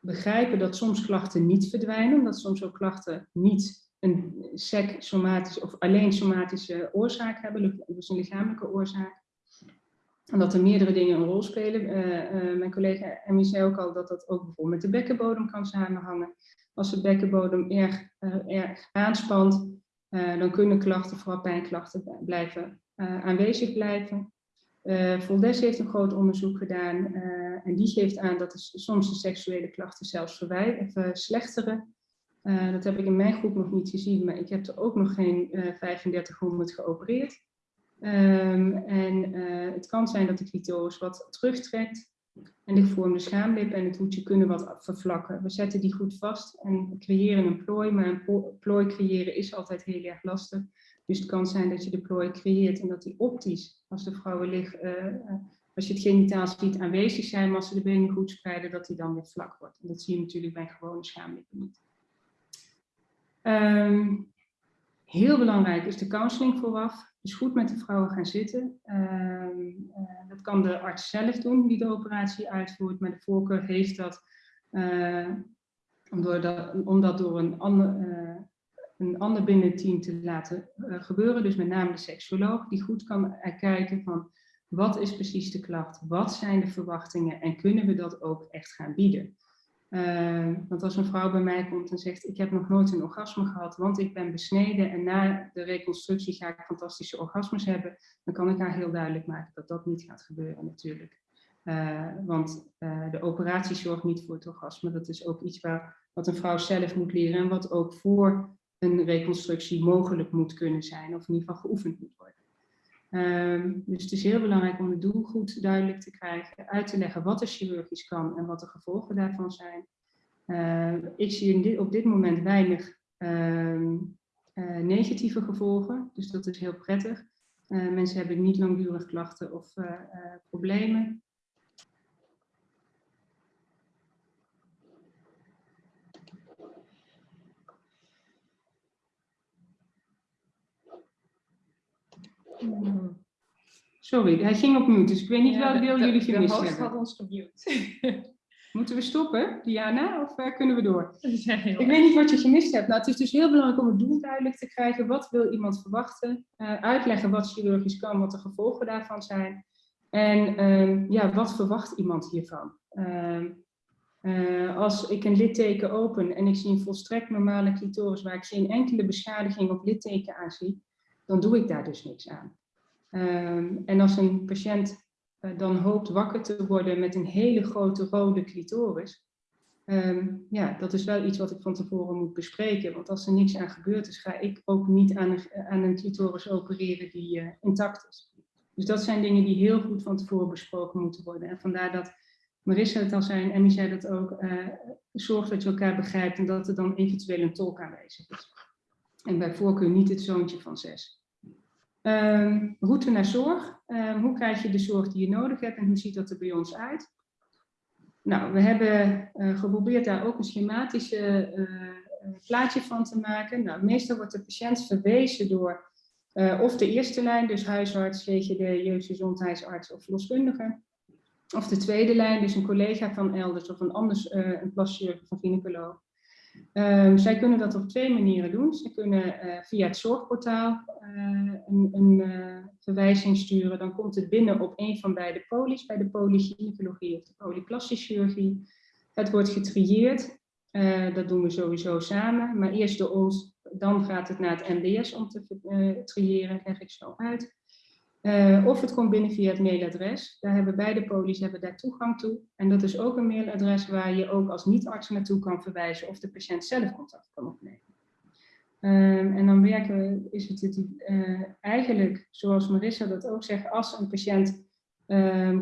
begrijpen dat soms klachten niet verdwijnen, omdat soms ook klachten niet een sec somatische of alleen somatische oorzaak hebben, dus een lichamelijke oorzaak. En dat er meerdere dingen een rol spelen. Uh, uh, mijn collega Emmy zei ook al dat dat ook bijvoorbeeld met de bekkenbodem kan samenhangen. Als de bekkenbodem erg, erg aanspant, dan kunnen klachten, vooral pijnklachten, blijven, aanwezig blijven. Uh, Voldes heeft een groot onderzoek gedaan en die geeft aan dat soms de seksuele klachten zelfs verslechteren. Dat heb ik in mijn groep nog niet gezien, maar ik heb er ook nog geen 3500 geopereerd. Um, en het kan zijn dat de clitoris wat terugtrekt en de gevormde schaamlip en het hoedje kunnen wat vervlakken. We zetten die goed vast en creëren een plooi, maar een plooi creëren is altijd heel erg lastig. Dus het kan zijn dat je de plooi creëert en dat die optisch, als de vrouwen liggen, uh, als je het genitaal ziet aanwezig zijn, maar als ze de benen goed spreiden, dat die dan weer vlak wordt. En dat zie je natuurlijk bij gewone schaamlippen niet. Um, heel belangrijk is de counseling vooraf. Dus goed met de vrouwen gaan zitten. Um, uh, dat kan de arts zelf doen die de operatie uitvoert, maar de voorkeur heeft dat, uh, om, dat door een ander, uh, een ander binnen te laten gebeuren. Dus met name de seksuoloog, die goed kan kijken van wat is precies de klacht, wat zijn de verwachtingen en kunnen we dat ook echt gaan bieden. Eh, want als een vrouw bij mij komt en zegt, ik heb nog nooit een orgasme gehad, want ik ben besneden en na de reconstructie ga ik fantastische orgasmes hebben, dan kan ik haar heel duidelijk maken dat dat niet gaat gebeuren natuurlijk. Eh, want uh, de operatie zorgt niet voor het orgasme. Dat is ook iets waar, wat een vrouw zelf moet leren en wat ook voor een reconstructie mogelijk moet kunnen zijn, of in ieder geval geoefend moet worden. Um, dus het is heel belangrijk om het doel goed duidelijk te krijgen, uit te leggen wat er chirurgisch kan en wat de gevolgen daarvan zijn. Uh, ik zie op dit moment weinig uh, uh, negatieve gevolgen, dus dat is heel prettig. mensen hebben niet langdurig klachten of problemen. Sorry, hij ging op mute, dus ik weet niet ja, welk deel jullie gemist hebben. De host had ons gemute. Moeten we stoppen, Diana, of uh, kunnen we door? Ik weet niet wat je gemist hebt. Nou, het is dus heel belangrijk om het doel duidelijk te krijgen. Wat wil iemand verwachten? Uh, uitleggen wat chirurgisch kan, wat de gevolgen daarvan zijn. En uh, ja, wat verwacht iemand hiervan? Ehm, eh, als ik een litteken open en ik zie een volstrekt normale clitoris waar ik geen enkele beschadiging of litteken aan zie, dan doe ik daar dus niks aan. Um, en als een patiënt uh, dan hoopt wakker te worden met een hele grote rode clitoris, um, ja, dat is wel iets wat ik van tevoren moet bespreken. Want als er niks aan gebeurd is, ga ik ook niet aan een, aan een clitoris opereren die uh, intact is. Dus dat zijn dingen die heel goed van tevoren besproken moeten worden. En vandaar dat Marissa het al zei en Emmy zei dat ook, zorg dat je elkaar begrijpt en dat er dan eventueel een tolk aanwezig is. En bij voorkeur niet het zoontje van zes. Um, route naar zorg. Um, hoe krijg je de zorg die je nodig hebt en hoe ziet dat er bij ons uit? Nou, we hebben uh, geprobeerd daar ook een schematische uh, plaatje van te maken. Nou, meestal wordt de patiënt verwezen door of de eerste lijn, dus huisarts, GGD, jeugdgezondheidsarts of verloskundige. Of de tweede lijn, dus een collega van elders of een anders, een plaschirurg of een gynaecoloog. Um, zij kunnen dat op twee manieren doen. Ze kunnen uh, via het zorgportaal uh, een, een uh, verwijzing sturen. Dan komt het binnen op een van beide polies, bij de polygynecologie of de polyplastische chirurgie. Het wordt getrieerd. dat doen we sowieso samen. Maar eerst door ons, dan gaat het naar het MDS om te triëren, leg ik zo uit. Uh, of het komt binnen via het mailadres. Daar hebben beide polies hebben daar toegang toe. En dat is ook een mailadres waar je ook als niet-arts naartoe kan verwijzen of de patiënt zelf contact kan opnemen. Um, en dan werken, is het, uh, eigenlijk, zoals Marissa dat ook zegt, als een patiënt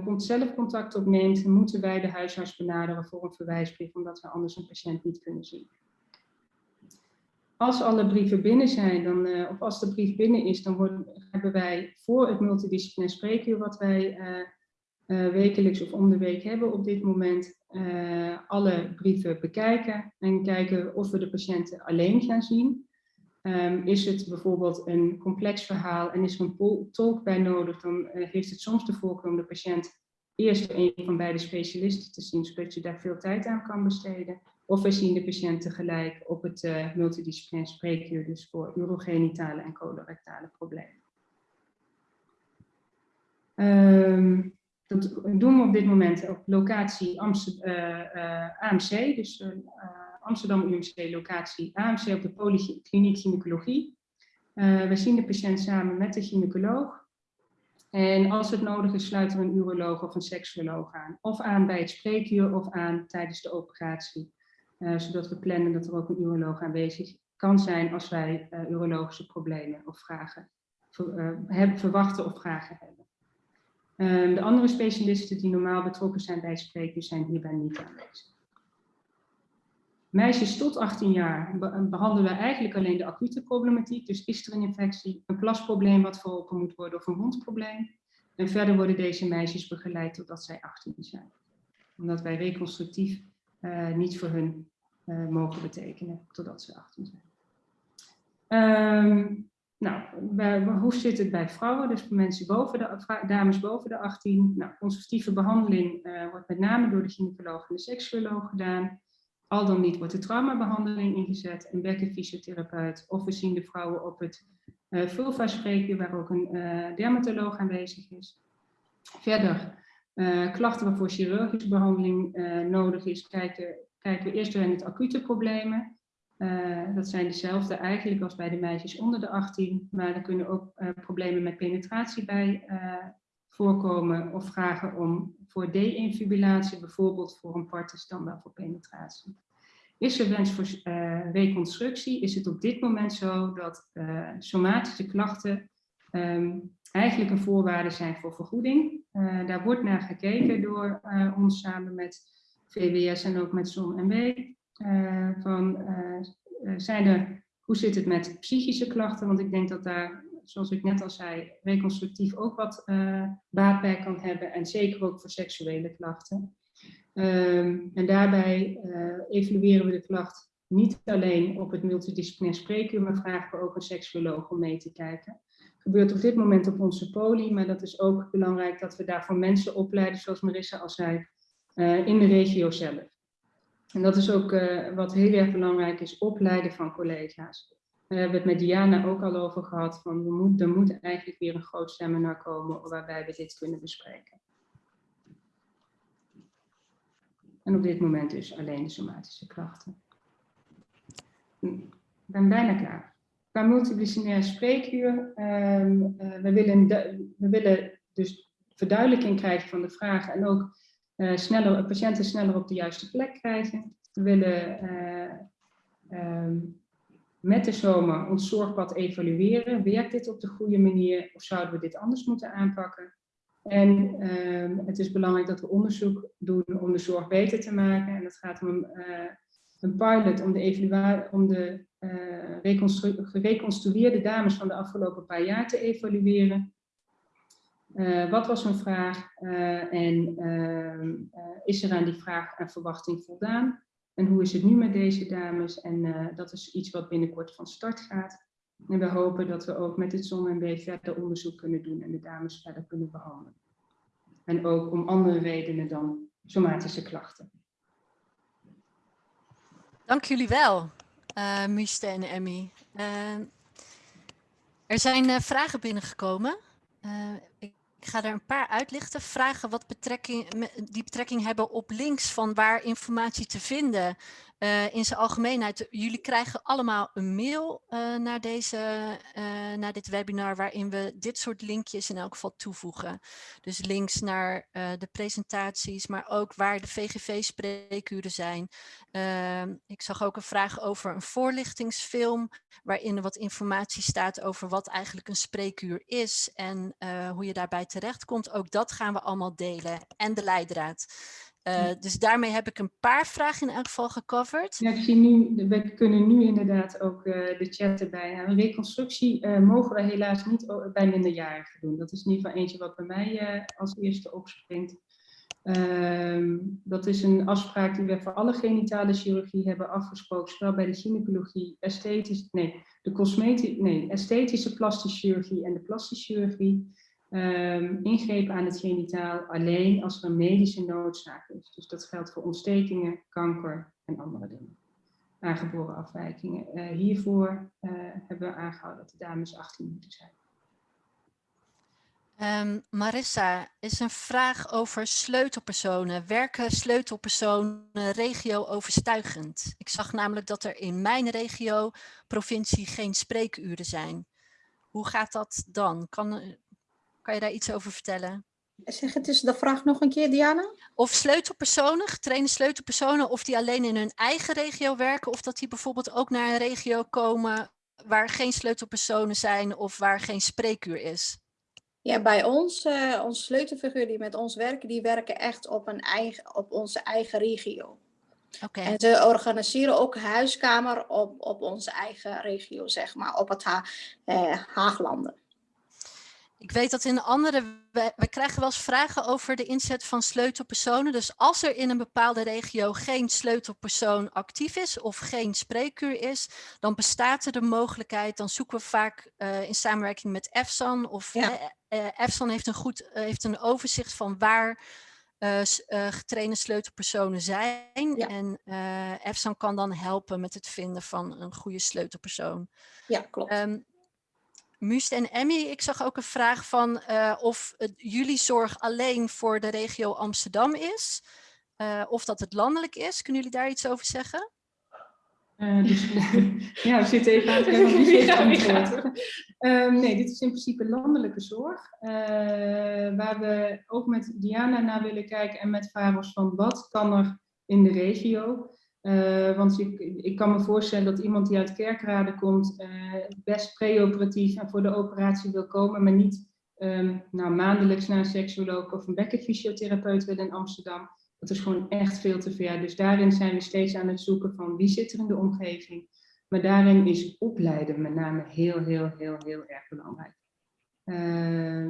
komt zelf contact opneemt, moeten wij de huisarts benaderen voor een verwijsbrief, omdat we anders een patiënt niet kunnen zien als alle brieven binnen zijn, dan, uh, of als de brief binnen is, dan worden, hebben wij voor het multidisciplinair spreekuur wat wij uh, uh, wekelijks of om de week hebben op dit moment, alle brieven bekijken en kijken of we de patiënten alleen gaan zien. Um, is het bijvoorbeeld een complex verhaal en is er een tolk bij nodig, dan heeft het soms de voorkeur om de patiënt eerst een van beide specialisten te zien, zodat je daar veel tijd aan kan besteden. Of we zien de patiënt tegelijk op het multidisciplinair spreekuur, dus voor urogenitale en colorectale problemen. Um, dat doen we op dit moment op locatie Amsterdam, uh, uh, AMC, dus uh, Amsterdam UMC locatie AMC op de Polykliniek Gynaecologie. we zien de patiënt samen met de gynaecoloog. En als het nodig is, sluiten we een uroloog of een seksuoloog aan. Of aan bij het spreekuur of aan tijdens de operatie. Zodat we plannen dat er ook een uroloog aanwezig kan zijn als wij urologische problemen of vragen hebben, verwachten of vragen hebben. Ehm, de andere specialisten die normaal betrokken zijn bij spreken zijn hierbij niet aanwezig. Meisjes tot 18 jaar behandelen we eigenlijk alleen de acute problematiek. Dus is er een infectie, een plasprobleem wat verholpen moet worden of een wondprobleem. En verder worden deze meisjes begeleid totdat zij 18 zijn. Omdat wij reconstructief uh, niet voor hun uh, mogen betekenen totdat ze 18 zijn. Um, nou, hoe zit het bij vrouwen? Dus voor mensen boven de, dames boven de 18. Nou, conservatieve behandeling uh, wordt met name door de gynaecoloog en de seksuoloog gedaan. Al dan niet wordt de traumabehandeling ingezet, een bekkenfysiotherapeut. Of we zien de vrouwen op het uh, vulva-spreekuur, waar ook een uh, dermatoloog aanwezig is. Verder klachten waarvoor chirurgische behandeling nodig is, kijken, kijken we eerst naar het acute problemen. Uh, dat zijn dezelfde eigenlijk als bij de meisjes onder de 18, maar er kunnen ook uh, problemen met penetratie bij uh, voorkomen of vragen om voor de-infibulatie, bijvoorbeeld voor een partus dan wel voor penetratie. Is er wens voor reconstructie, is het op dit moment zo dat somatische klachten um, eigenlijk een voorwaarde zijn voor vergoeding. daar wordt naar gekeken door ons samen met VWS en ook met ZON-NW. Uh, van, zijn er, hoe zit het met psychische klachten? Want ik denk dat daar, zoals ik net al zei, reconstructief ook wat baat bij kan hebben. En zeker ook voor seksuele klachten. Um, en daarbij evalueren we de klacht niet alleen op het multidisciplinair spreekuur, maar vragen we ook een seksuoloog om mee te kijken. Het gebeurt op dit moment op onze poli, maar dat is ook belangrijk dat we daarvoor mensen opleiden, zoals Marissa al zei, in de regio zelf. En dat is ook uh, wat heel erg belangrijk is, opleiden van collega's. We hebben het met Diana ook al over gehad, van we moet, er moet eigenlijk weer een groot seminar komen waarbij we dit kunnen bespreken. En op dit moment dus alleen de somatische klachten. Ik ben bijna klaar. Qua multidisciplinaire spreekuur, um, uh, we, willen we willen dus verduidelijking krijgen van de vragen en ook uh, sneller, patiënten sneller op de juiste plek krijgen. We willen uh, um, met de zomer ons zorgpad evalueren. Werkt dit op de goede manier of zouden we dit anders moeten aanpakken? En um, het is belangrijk dat we onderzoek doen om de zorg beter te maken. En dat gaat om een, een pilot om de, evaluatie, om de gereconstrueerde dames van de afgelopen paar jaar te evalueren. Uh, wat was hun vraag uh, en uh, is er aan die vraag en verwachting voldaan? En hoe is het nu met deze dames? En dat is iets wat binnenkort van start gaat. En we hopen dat we ook met het ZON-MB verder onderzoek kunnen doen en de dames verder kunnen behandelen. En ook om andere redenen dan somatische klachten. Dank jullie wel, uh, Miste en Emmy. er zijn vragen binnengekomen. Ik ga er een paar uitlichten. Vragen wat betrekking, die betrekking hebben op links van waar informatie te vinden uh, in zijn algemeenheid. Jullie krijgen allemaal een mail uh, naar, deze, uh, naar dit webinar waarin we dit soort linkjes in elk geval toevoegen. Dus links naar de presentaties, maar ook waar de VGV-spreekuren zijn. Ehm, ik zag ook een vraag over een voorlichtingsfilm waarin er wat informatie staat over wat eigenlijk een spreekuur is en hoe je daarbij terechtkomt. Ook dat gaan we allemaal delen en de leidraad. Uh, dus daarmee heb ik een paar vragen in elk geval gecoverd. Ja, ik zie nu, we kunnen nu inderdaad ook uh, de chat erbij hebben. Reconstructie uh, mogen we helaas niet bij minderjarigen doen. Dat is in ieder geval eentje wat bij mij als eerste opspringt. Ehm, dat is een afspraak die we voor alle genitale chirurgie hebben afgesproken, zowel bij de gynaecologie, esthetisch, nee, de cosmetische, nee, esthetische plastische chirurgie en de plastische chirurgie um, ingrepen aan het genitaal alleen als er een medische noodzaak is. Dus dat geldt voor ontstekingen, kanker en andere dingen. Aangeboren afwijkingen. Uh, hiervoor uh, hebben we aangehouden dat de dames 18 moeten zijn. Um, Marissa, is een vraag over sleutelpersonen. Werken sleutelpersonen regio-overstuigend? Ik zag namelijk dat er in mijn regio, provincie, geen spreekuren zijn. Hoe gaat dat dan? Kan, kan je daar iets over vertellen? Zeg het is de vraag nog een keer, Diana. Of sleutelpersonen, getrainde sleutelpersonen, of die alleen in hun eigen regio werken, of dat die bijvoorbeeld ook naar een regio komen waar geen sleutelpersonen zijn of waar geen spreekuur is. Ja, bij ons, uh, onze sleutelfiguur die met ons werken, die werken echt op, een eigen, op onze eigen regio. Okay. En ze organiseren ook huiskamer op, op onze eigen regio, zeg maar, op het ha eh, Haaglanden. Ik weet dat in andere, we, krijgen wel eens vragen over de inzet van sleutelpersonen. Dus als er in een bepaalde regio geen sleutelpersoon actief is of geen spreekuur is, dan bestaat er de mogelijkheid, dan zoeken we vaak uh, in samenwerking met EFSAN of ja. uh, EFSAN heeft een goed heeft een overzicht van waar getrainde sleutelpersonen zijn. Ja. En EFSAN kan dan helpen met het vinden van een goede sleutelpersoon. Ja, klopt. Um, Must en Emmy, ik zag ook een vraag van uh, of het, jullie zorg alleen voor de regio Amsterdam is. eh, of dat het landelijk is. Kunnen jullie daar iets over zeggen? Eh, dus, ja, we zitten even aan het antwoord. Ehm, nee, dit is in principe landelijke zorg. eh, waar we ook met Diana naar willen kijken en met VAROS van wat kan er in de regio. Eh, want ik, ik kan me voorstellen dat iemand die uit Kerkrade komt eh, best preoperatief en voor de operatie wil komen, maar niet ehm, nou, maandelijks naar een seksuoloog of een bekkenfysiotherapeut wil in Amsterdam. Dat is gewoon echt veel te ver. Dus daarin zijn we steeds aan het zoeken van wie zit er in de omgeving. Maar daarin is opleiden met name heel, heel, heel, heel erg belangrijk. Eh,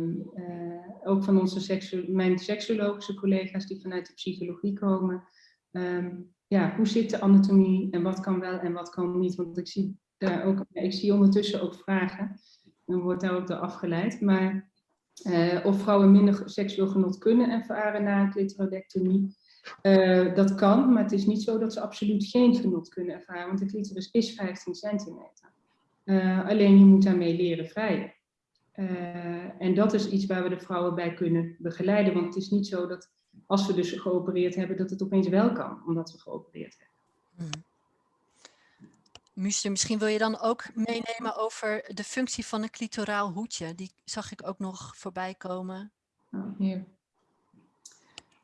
ook van onze seksu mijn seksuologische collega's die vanuit de psychologie komen. Ehm, ja, hoe zit de anatomie en wat kan wel en wat kan niet? Want ik zie daar ook, ik zie ondertussen ook vragen. Dan wordt daar ook door afgeleid. Maar eh, of vrouwen minder seksueel genot kunnen ervaren na een clitoridectomie. Eh, dat kan, maar het is niet zo dat ze absoluut geen genot kunnen ervaren, want de clitoris is 15 centimeter. Eh, alleen je moet daarmee leren vrijen. En dat is iets waar we de vrouwen bij kunnen begeleiden, want het is niet zo dat als we dus geopereerd hebben, dat het opeens wel kan, omdat we geopereerd hebben. Muster, misschien wil je dan ook meenemen over de functie van een clitoraal hoedje. Die zag ik ook nog voorbij komen. Hier.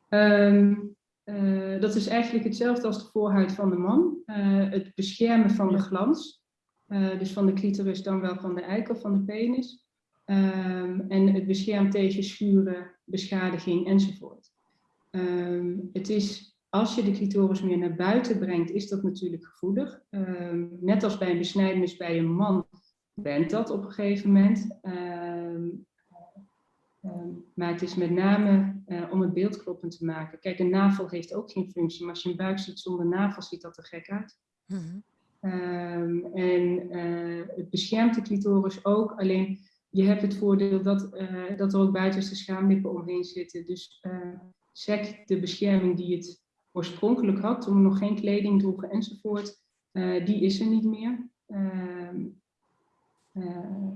Ehm, eh, dat is eigenlijk hetzelfde als de voorhuid van de man. Eh, het beschermen van de glans. Eh, dus van de clitoris dan wel van de eikel, van de penis. Ehm, en het beschermt tegen schuren, beschadiging enzovoort. Ehm, het is, als je de clitoris meer naar buiten brengt, is dat natuurlijk gevoelig. Ehm, net als bij een besnijdenis bij een man bent dat op een gegeven moment. Ehm, maar het is met name eh, om het beeld kloppend te maken. Kijk, een navel heeft ook geen functie, maar als je een buik ziet zonder navel, ziet dat er gek uit. Mhm. En eh, het beschermt de clitoris ook, alleen je hebt het voordeel dat, eh, dat er ook buitenste schaamlippen omheen zitten. Dus sec, de bescherming die het oorspronkelijk had, toen we nog geen kleding droegen enzovoort, eh, die is er niet meer. Ehm, eh,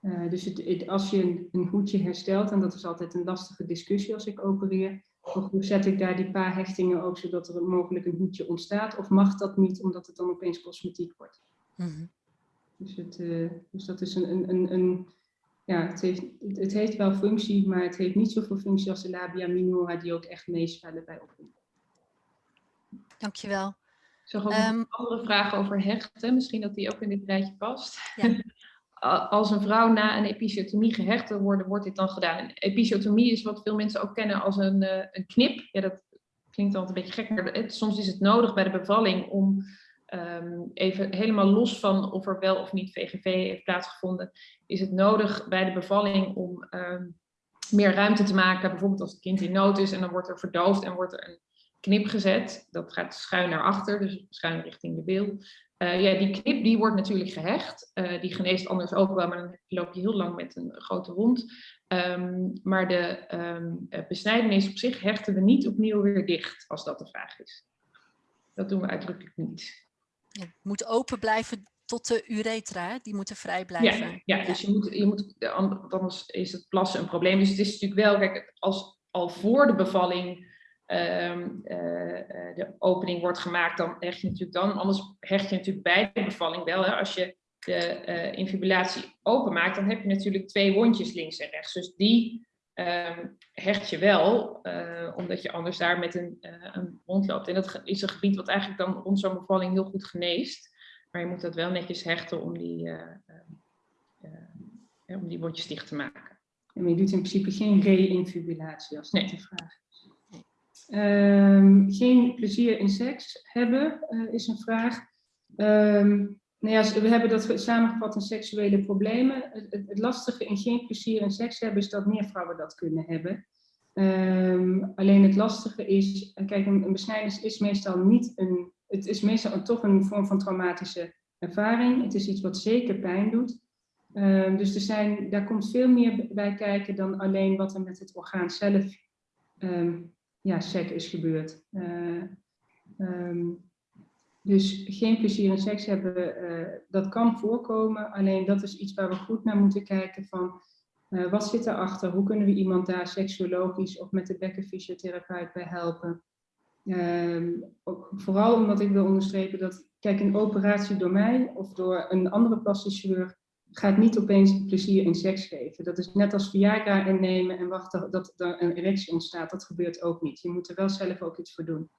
eh, dus het, het- als je een, een hoedje herstelt, en dat is altijd een lastige discussie als ik opereer, of hoe zet ik daar die paar hechtingen ook zodat er mogelijk een hoedje ontstaat, of mag dat niet omdat het dan opeens cosmetiek wordt. Mhm. Dus, het, dus dat is een, een, een ja, het heeft, het, heeft wel functie, maar het heeft niet zoveel functie als de labia minora die ook echt meespellen bij opvoeding. Dankjewel. Ik zag ook Ehm, nog andere vragen over hechten. Misschien dat die ook in dit rijtje past. Ja. Als een vrouw na een episiotomie gehecht wil worden, wordt dit dan gedaan. En episiotomie is wat veel mensen ook kennen als een, eh, een knip. Ja, dat klinkt altijd een beetje gek, maar het, soms is het nodig bij de bevalling om ehm, even helemaal los van of er wel of niet VGV heeft plaatsgevonden, is het nodig bij de bevalling om ehm, meer ruimte te maken. Bijvoorbeeld als het kind in nood is en dan wordt er verdoofd en wordt er een knip gezet. Dat gaat schuin naar achter, dus schuin richting de bil. Eh, ja, die knip die wordt natuurlijk gehecht. Eh, die geneest anders ook wel, maar dan loop je heel lang met een grote wond. Ehm, maar de eh, besnijdenis op zich hechten we niet opnieuw weer dicht, als dat de vraag is. Dat doen we uitdrukkelijk niet. Het moet open blijven tot de uretra, die moeten vrij blijven. Ja, ja, dus je moet, je moet, an- anders is het plassen een probleem. Dus het is natuurlijk wel, kijk, als al voor de bevalling ehm, eh, eh, de opening wordt gemaakt, dan hecht je natuurlijk dan. Anders hecht je natuurlijk bij de bevalling wel. Hè. Als je de eh, infibulatie openmaakt, dan heb je natuurlijk twee wondjes links en rechts. Dus die ehm, hecht je wel, eh, omdat je anders daar met een, eh, een loopt. En dat is een gebied wat eigenlijk dan rond zo'n bevalling heel goed geneest. Maar je moet dat wel netjes hechten om die, eh, eh, eh, om die wondjes dicht te maken. En maar je doet in principe geen re-infibulatie als dat Nee. de vraag is. Ehm, geen plezier in seks hebben is een vraag. Ehm, nou ja, we hebben dat samengevat in seksuele problemen. Het, het, lastige in geen plezier in seks hebben is dat meer vrouwen dat kunnen hebben. Ehm, alleen het lastige is, kijk, een, een besnijdenis is meestal niet een, het is meestal toch een vorm van traumatische ervaring. Het is iets wat zeker pijn doet. Ehm, dus er zijn, daar komt veel meer bij kijken dan alleen wat er met het orgaan zelf ehm, ja, sec is gebeurd. Ehm, dus geen plezier in seks hebben, eh, dat kan voorkomen. Alleen dat is iets waar we goed naar moeten kijken van eh, wat zit erachter? Hoe kunnen we iemand daar seksuologisch of met de bekkenfysiotherapeut bij helpen? Ehm, ook vooral omdat ik wil onderstrepen dat, kijk, een operatie door mij of door een andere plastisch chirurg gaat niet opeens plezier in seks geven. Dat is net als Viagra innemen en wachten dat er een erectie ontstaat. Dat gebeurt ook niet. Je moet er wel zelf ook iets voor doen.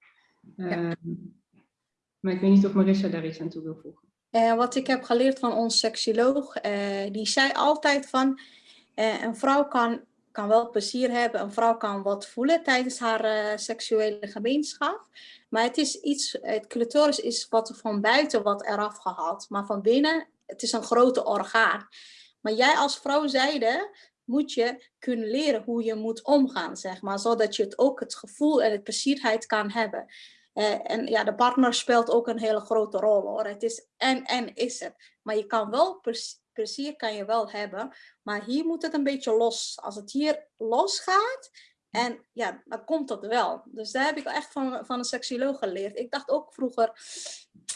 Ehm, maar ik weet niet of Marissa daar iets aan toe wil voegen. Eh, wat ik heb geleerd van ons seksioloog, eh, die zei altijd van eh, een vrouw kan, kan wel plezier hebben, een vrouw kan wat voelen tijdens haar seksuele gemeenschap. Maar het is iets, het clitoris is wat van buiten wat eraf gehaald, maar van binnen, het is een grote orgaan. Maar jij als vrouw zijde moet je kunnen leren hoe je moet omgaan, zeg maar, zodat je het ook het gevoel en het plezierheid kan hebben. Eh, en ja, de partner speelt ook een hele grote rol hoor. Het is en en is het. Maar je kan wel plez- plezier kan je wel hebben, maar hier moet het een beetje los. Als het hier los gaat, en ja, dan komt dat wel. Dus daar heb ik echt van, van een seksioloog geleerd. Ik dacht ook vroeger,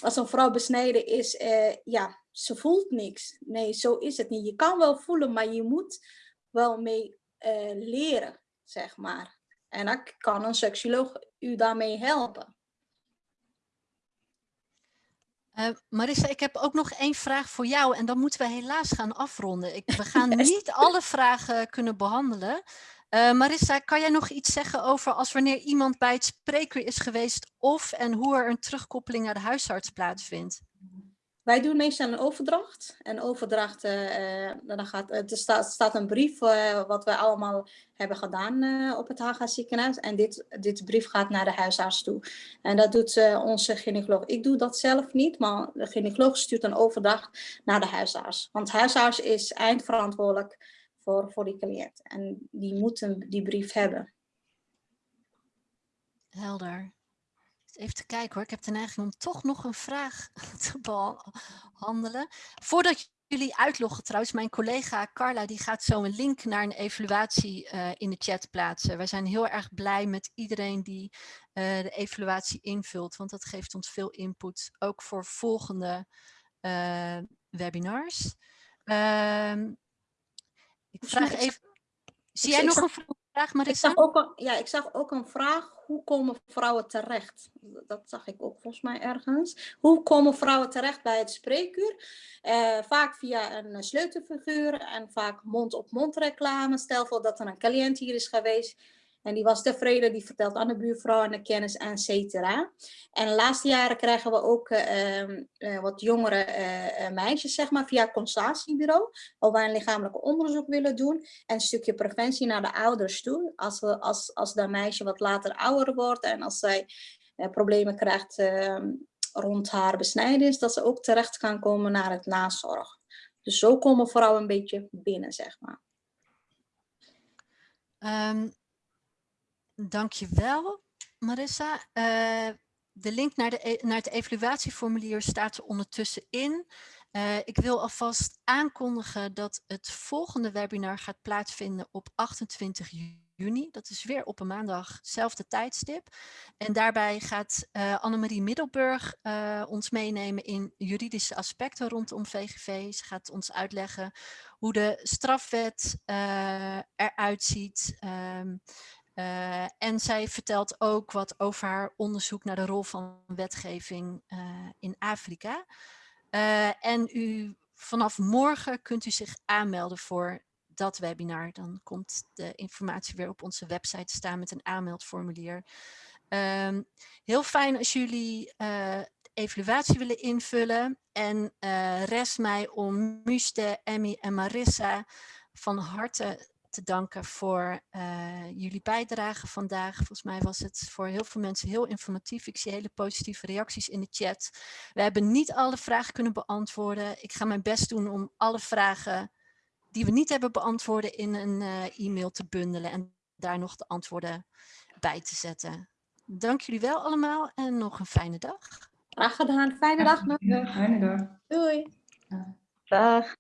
als een vrouw besneden is, eh, ja, ze voelt niks. Nee, zo is het niet. Je kan wel voelen, maar je moet wel mee eh, leren, zeg maar. En dan kan een seksioloog u daarmee helpen. Eh, Marissa, ik heb ook nog één vraag voor jou en dan moeten we helaas gaan afronden. Ik, we gaan niet alle vragen kunnen behandelen. Eh, Marissa, kan jij nog iets zeggen over als wanneer iemand bij het spreekuur is geweest of en hoe er een terugkoppeling naar de huisarts plaatsvindt? Wij doen meestal een overdracht. En overdracht, eh, eh, dan gaat, er staat, staat een brief eh, wat wij allemaal hebben gedaan op het Haga ziekenhuis. En dit, dit brief gaat naar de huisarts toe. En dat doet onze gynaecoloog. Ik doe dat zelf niet, maar de gynaecoloog stuurt een overdracht naar de huisarts. Want huisarts is eindverantwoordelijk voor, voor die cliënt. En die moeten die brief hebben. Helder. Even te kijken hoor, ik heb de neiging om toch nog een vraag te behandelen. Voordat jullie uitloggen trouwens, mijn collega Carla die gaat zo een link naar een evaluatie eh, in de chat plaatsen. Wij zijn heel erg blij met iedereen die eh, de evaluatie invult, want dat geeft ons veel input, ook voor volgende eh, webinars. Ehm, ik vraag even, zie jij nog een vraag Ik Marissa? zag, ook een, ja, ik zag ook een vraag, hoe komen vrouwen terecht? Dat zag ik ook volgens mij ergens. Hoe komen vrouwen terecht bij het spreekuur? Eh, vaak via een sleutelfiguur en vaak mond-op-mond reclame. Stel voor dat er een cliënt hier is geweest en die was tevreden, die vertelt aan de buurvrouw en de kennis, et cetera. En de laatste jaren krijgen we ook eh, ehm, eh, wat jongere eh, meisjes, zeg maar, via het consultatiebureau, waar een lichamelijk onderzoek willen doen en een stukje preventie naar de ouders toe. Als, we, als, als dat meisje wat later ouder wordt en als zij problemen krijgt ehm, rond haar besnijdenis, dat ze ook terecht kan komen naar het nazorg. Dus zo komen vrouwen een beetje binnen, zeg maar. Ehm dankjewel, Marissa. Eh, de link naar, de, e- naar het evaluatieformulier staat er ondertussen in. Eh, ik wil alvast aankondigen dat het volgende webinar gaat plaatsvinden op 28 juni. Dat is weer op een maandag, zelfde tijdstip. En daarbij gaat eh Annemarie Middelburg ons meenemen in juridische aspecten rondom VGV. Ze gaat ons uitleggen hoe de strafwet eruit ziet. ehm, eh, en zij vertelt ook wat over haar onderzoek naar de rol van wetgeving eh, in Afrika. Eh, en u, vanaf morgen kunt u zich aanmelden voor dat webinar. Dan komt de informatie weer op onze website staan met een aanmeldformulier. Ehm, heel fijn als jullie evaluatie willen invullen. En rest mij om Muste, Emmy en Marissa van harte te danken voor eh, jullie bijdrage vandaag. Volgens mij was het voor heel veel mensen heel informatief. Ik zie hele positieve reacties in de chat. We hebben niet alle vragen kunnen beantwoorden. Ik ga mijn best doen om alle vragen die we niet hebben beantwoorden in een eh, e-mail te bundelen en daar nog de antwoorden bij te zetten. Dank jullie wel allemaal en nog een fijne dag. Graag gedaan. Fijne dag nog. Ja, fijne dag. Doei. Dag.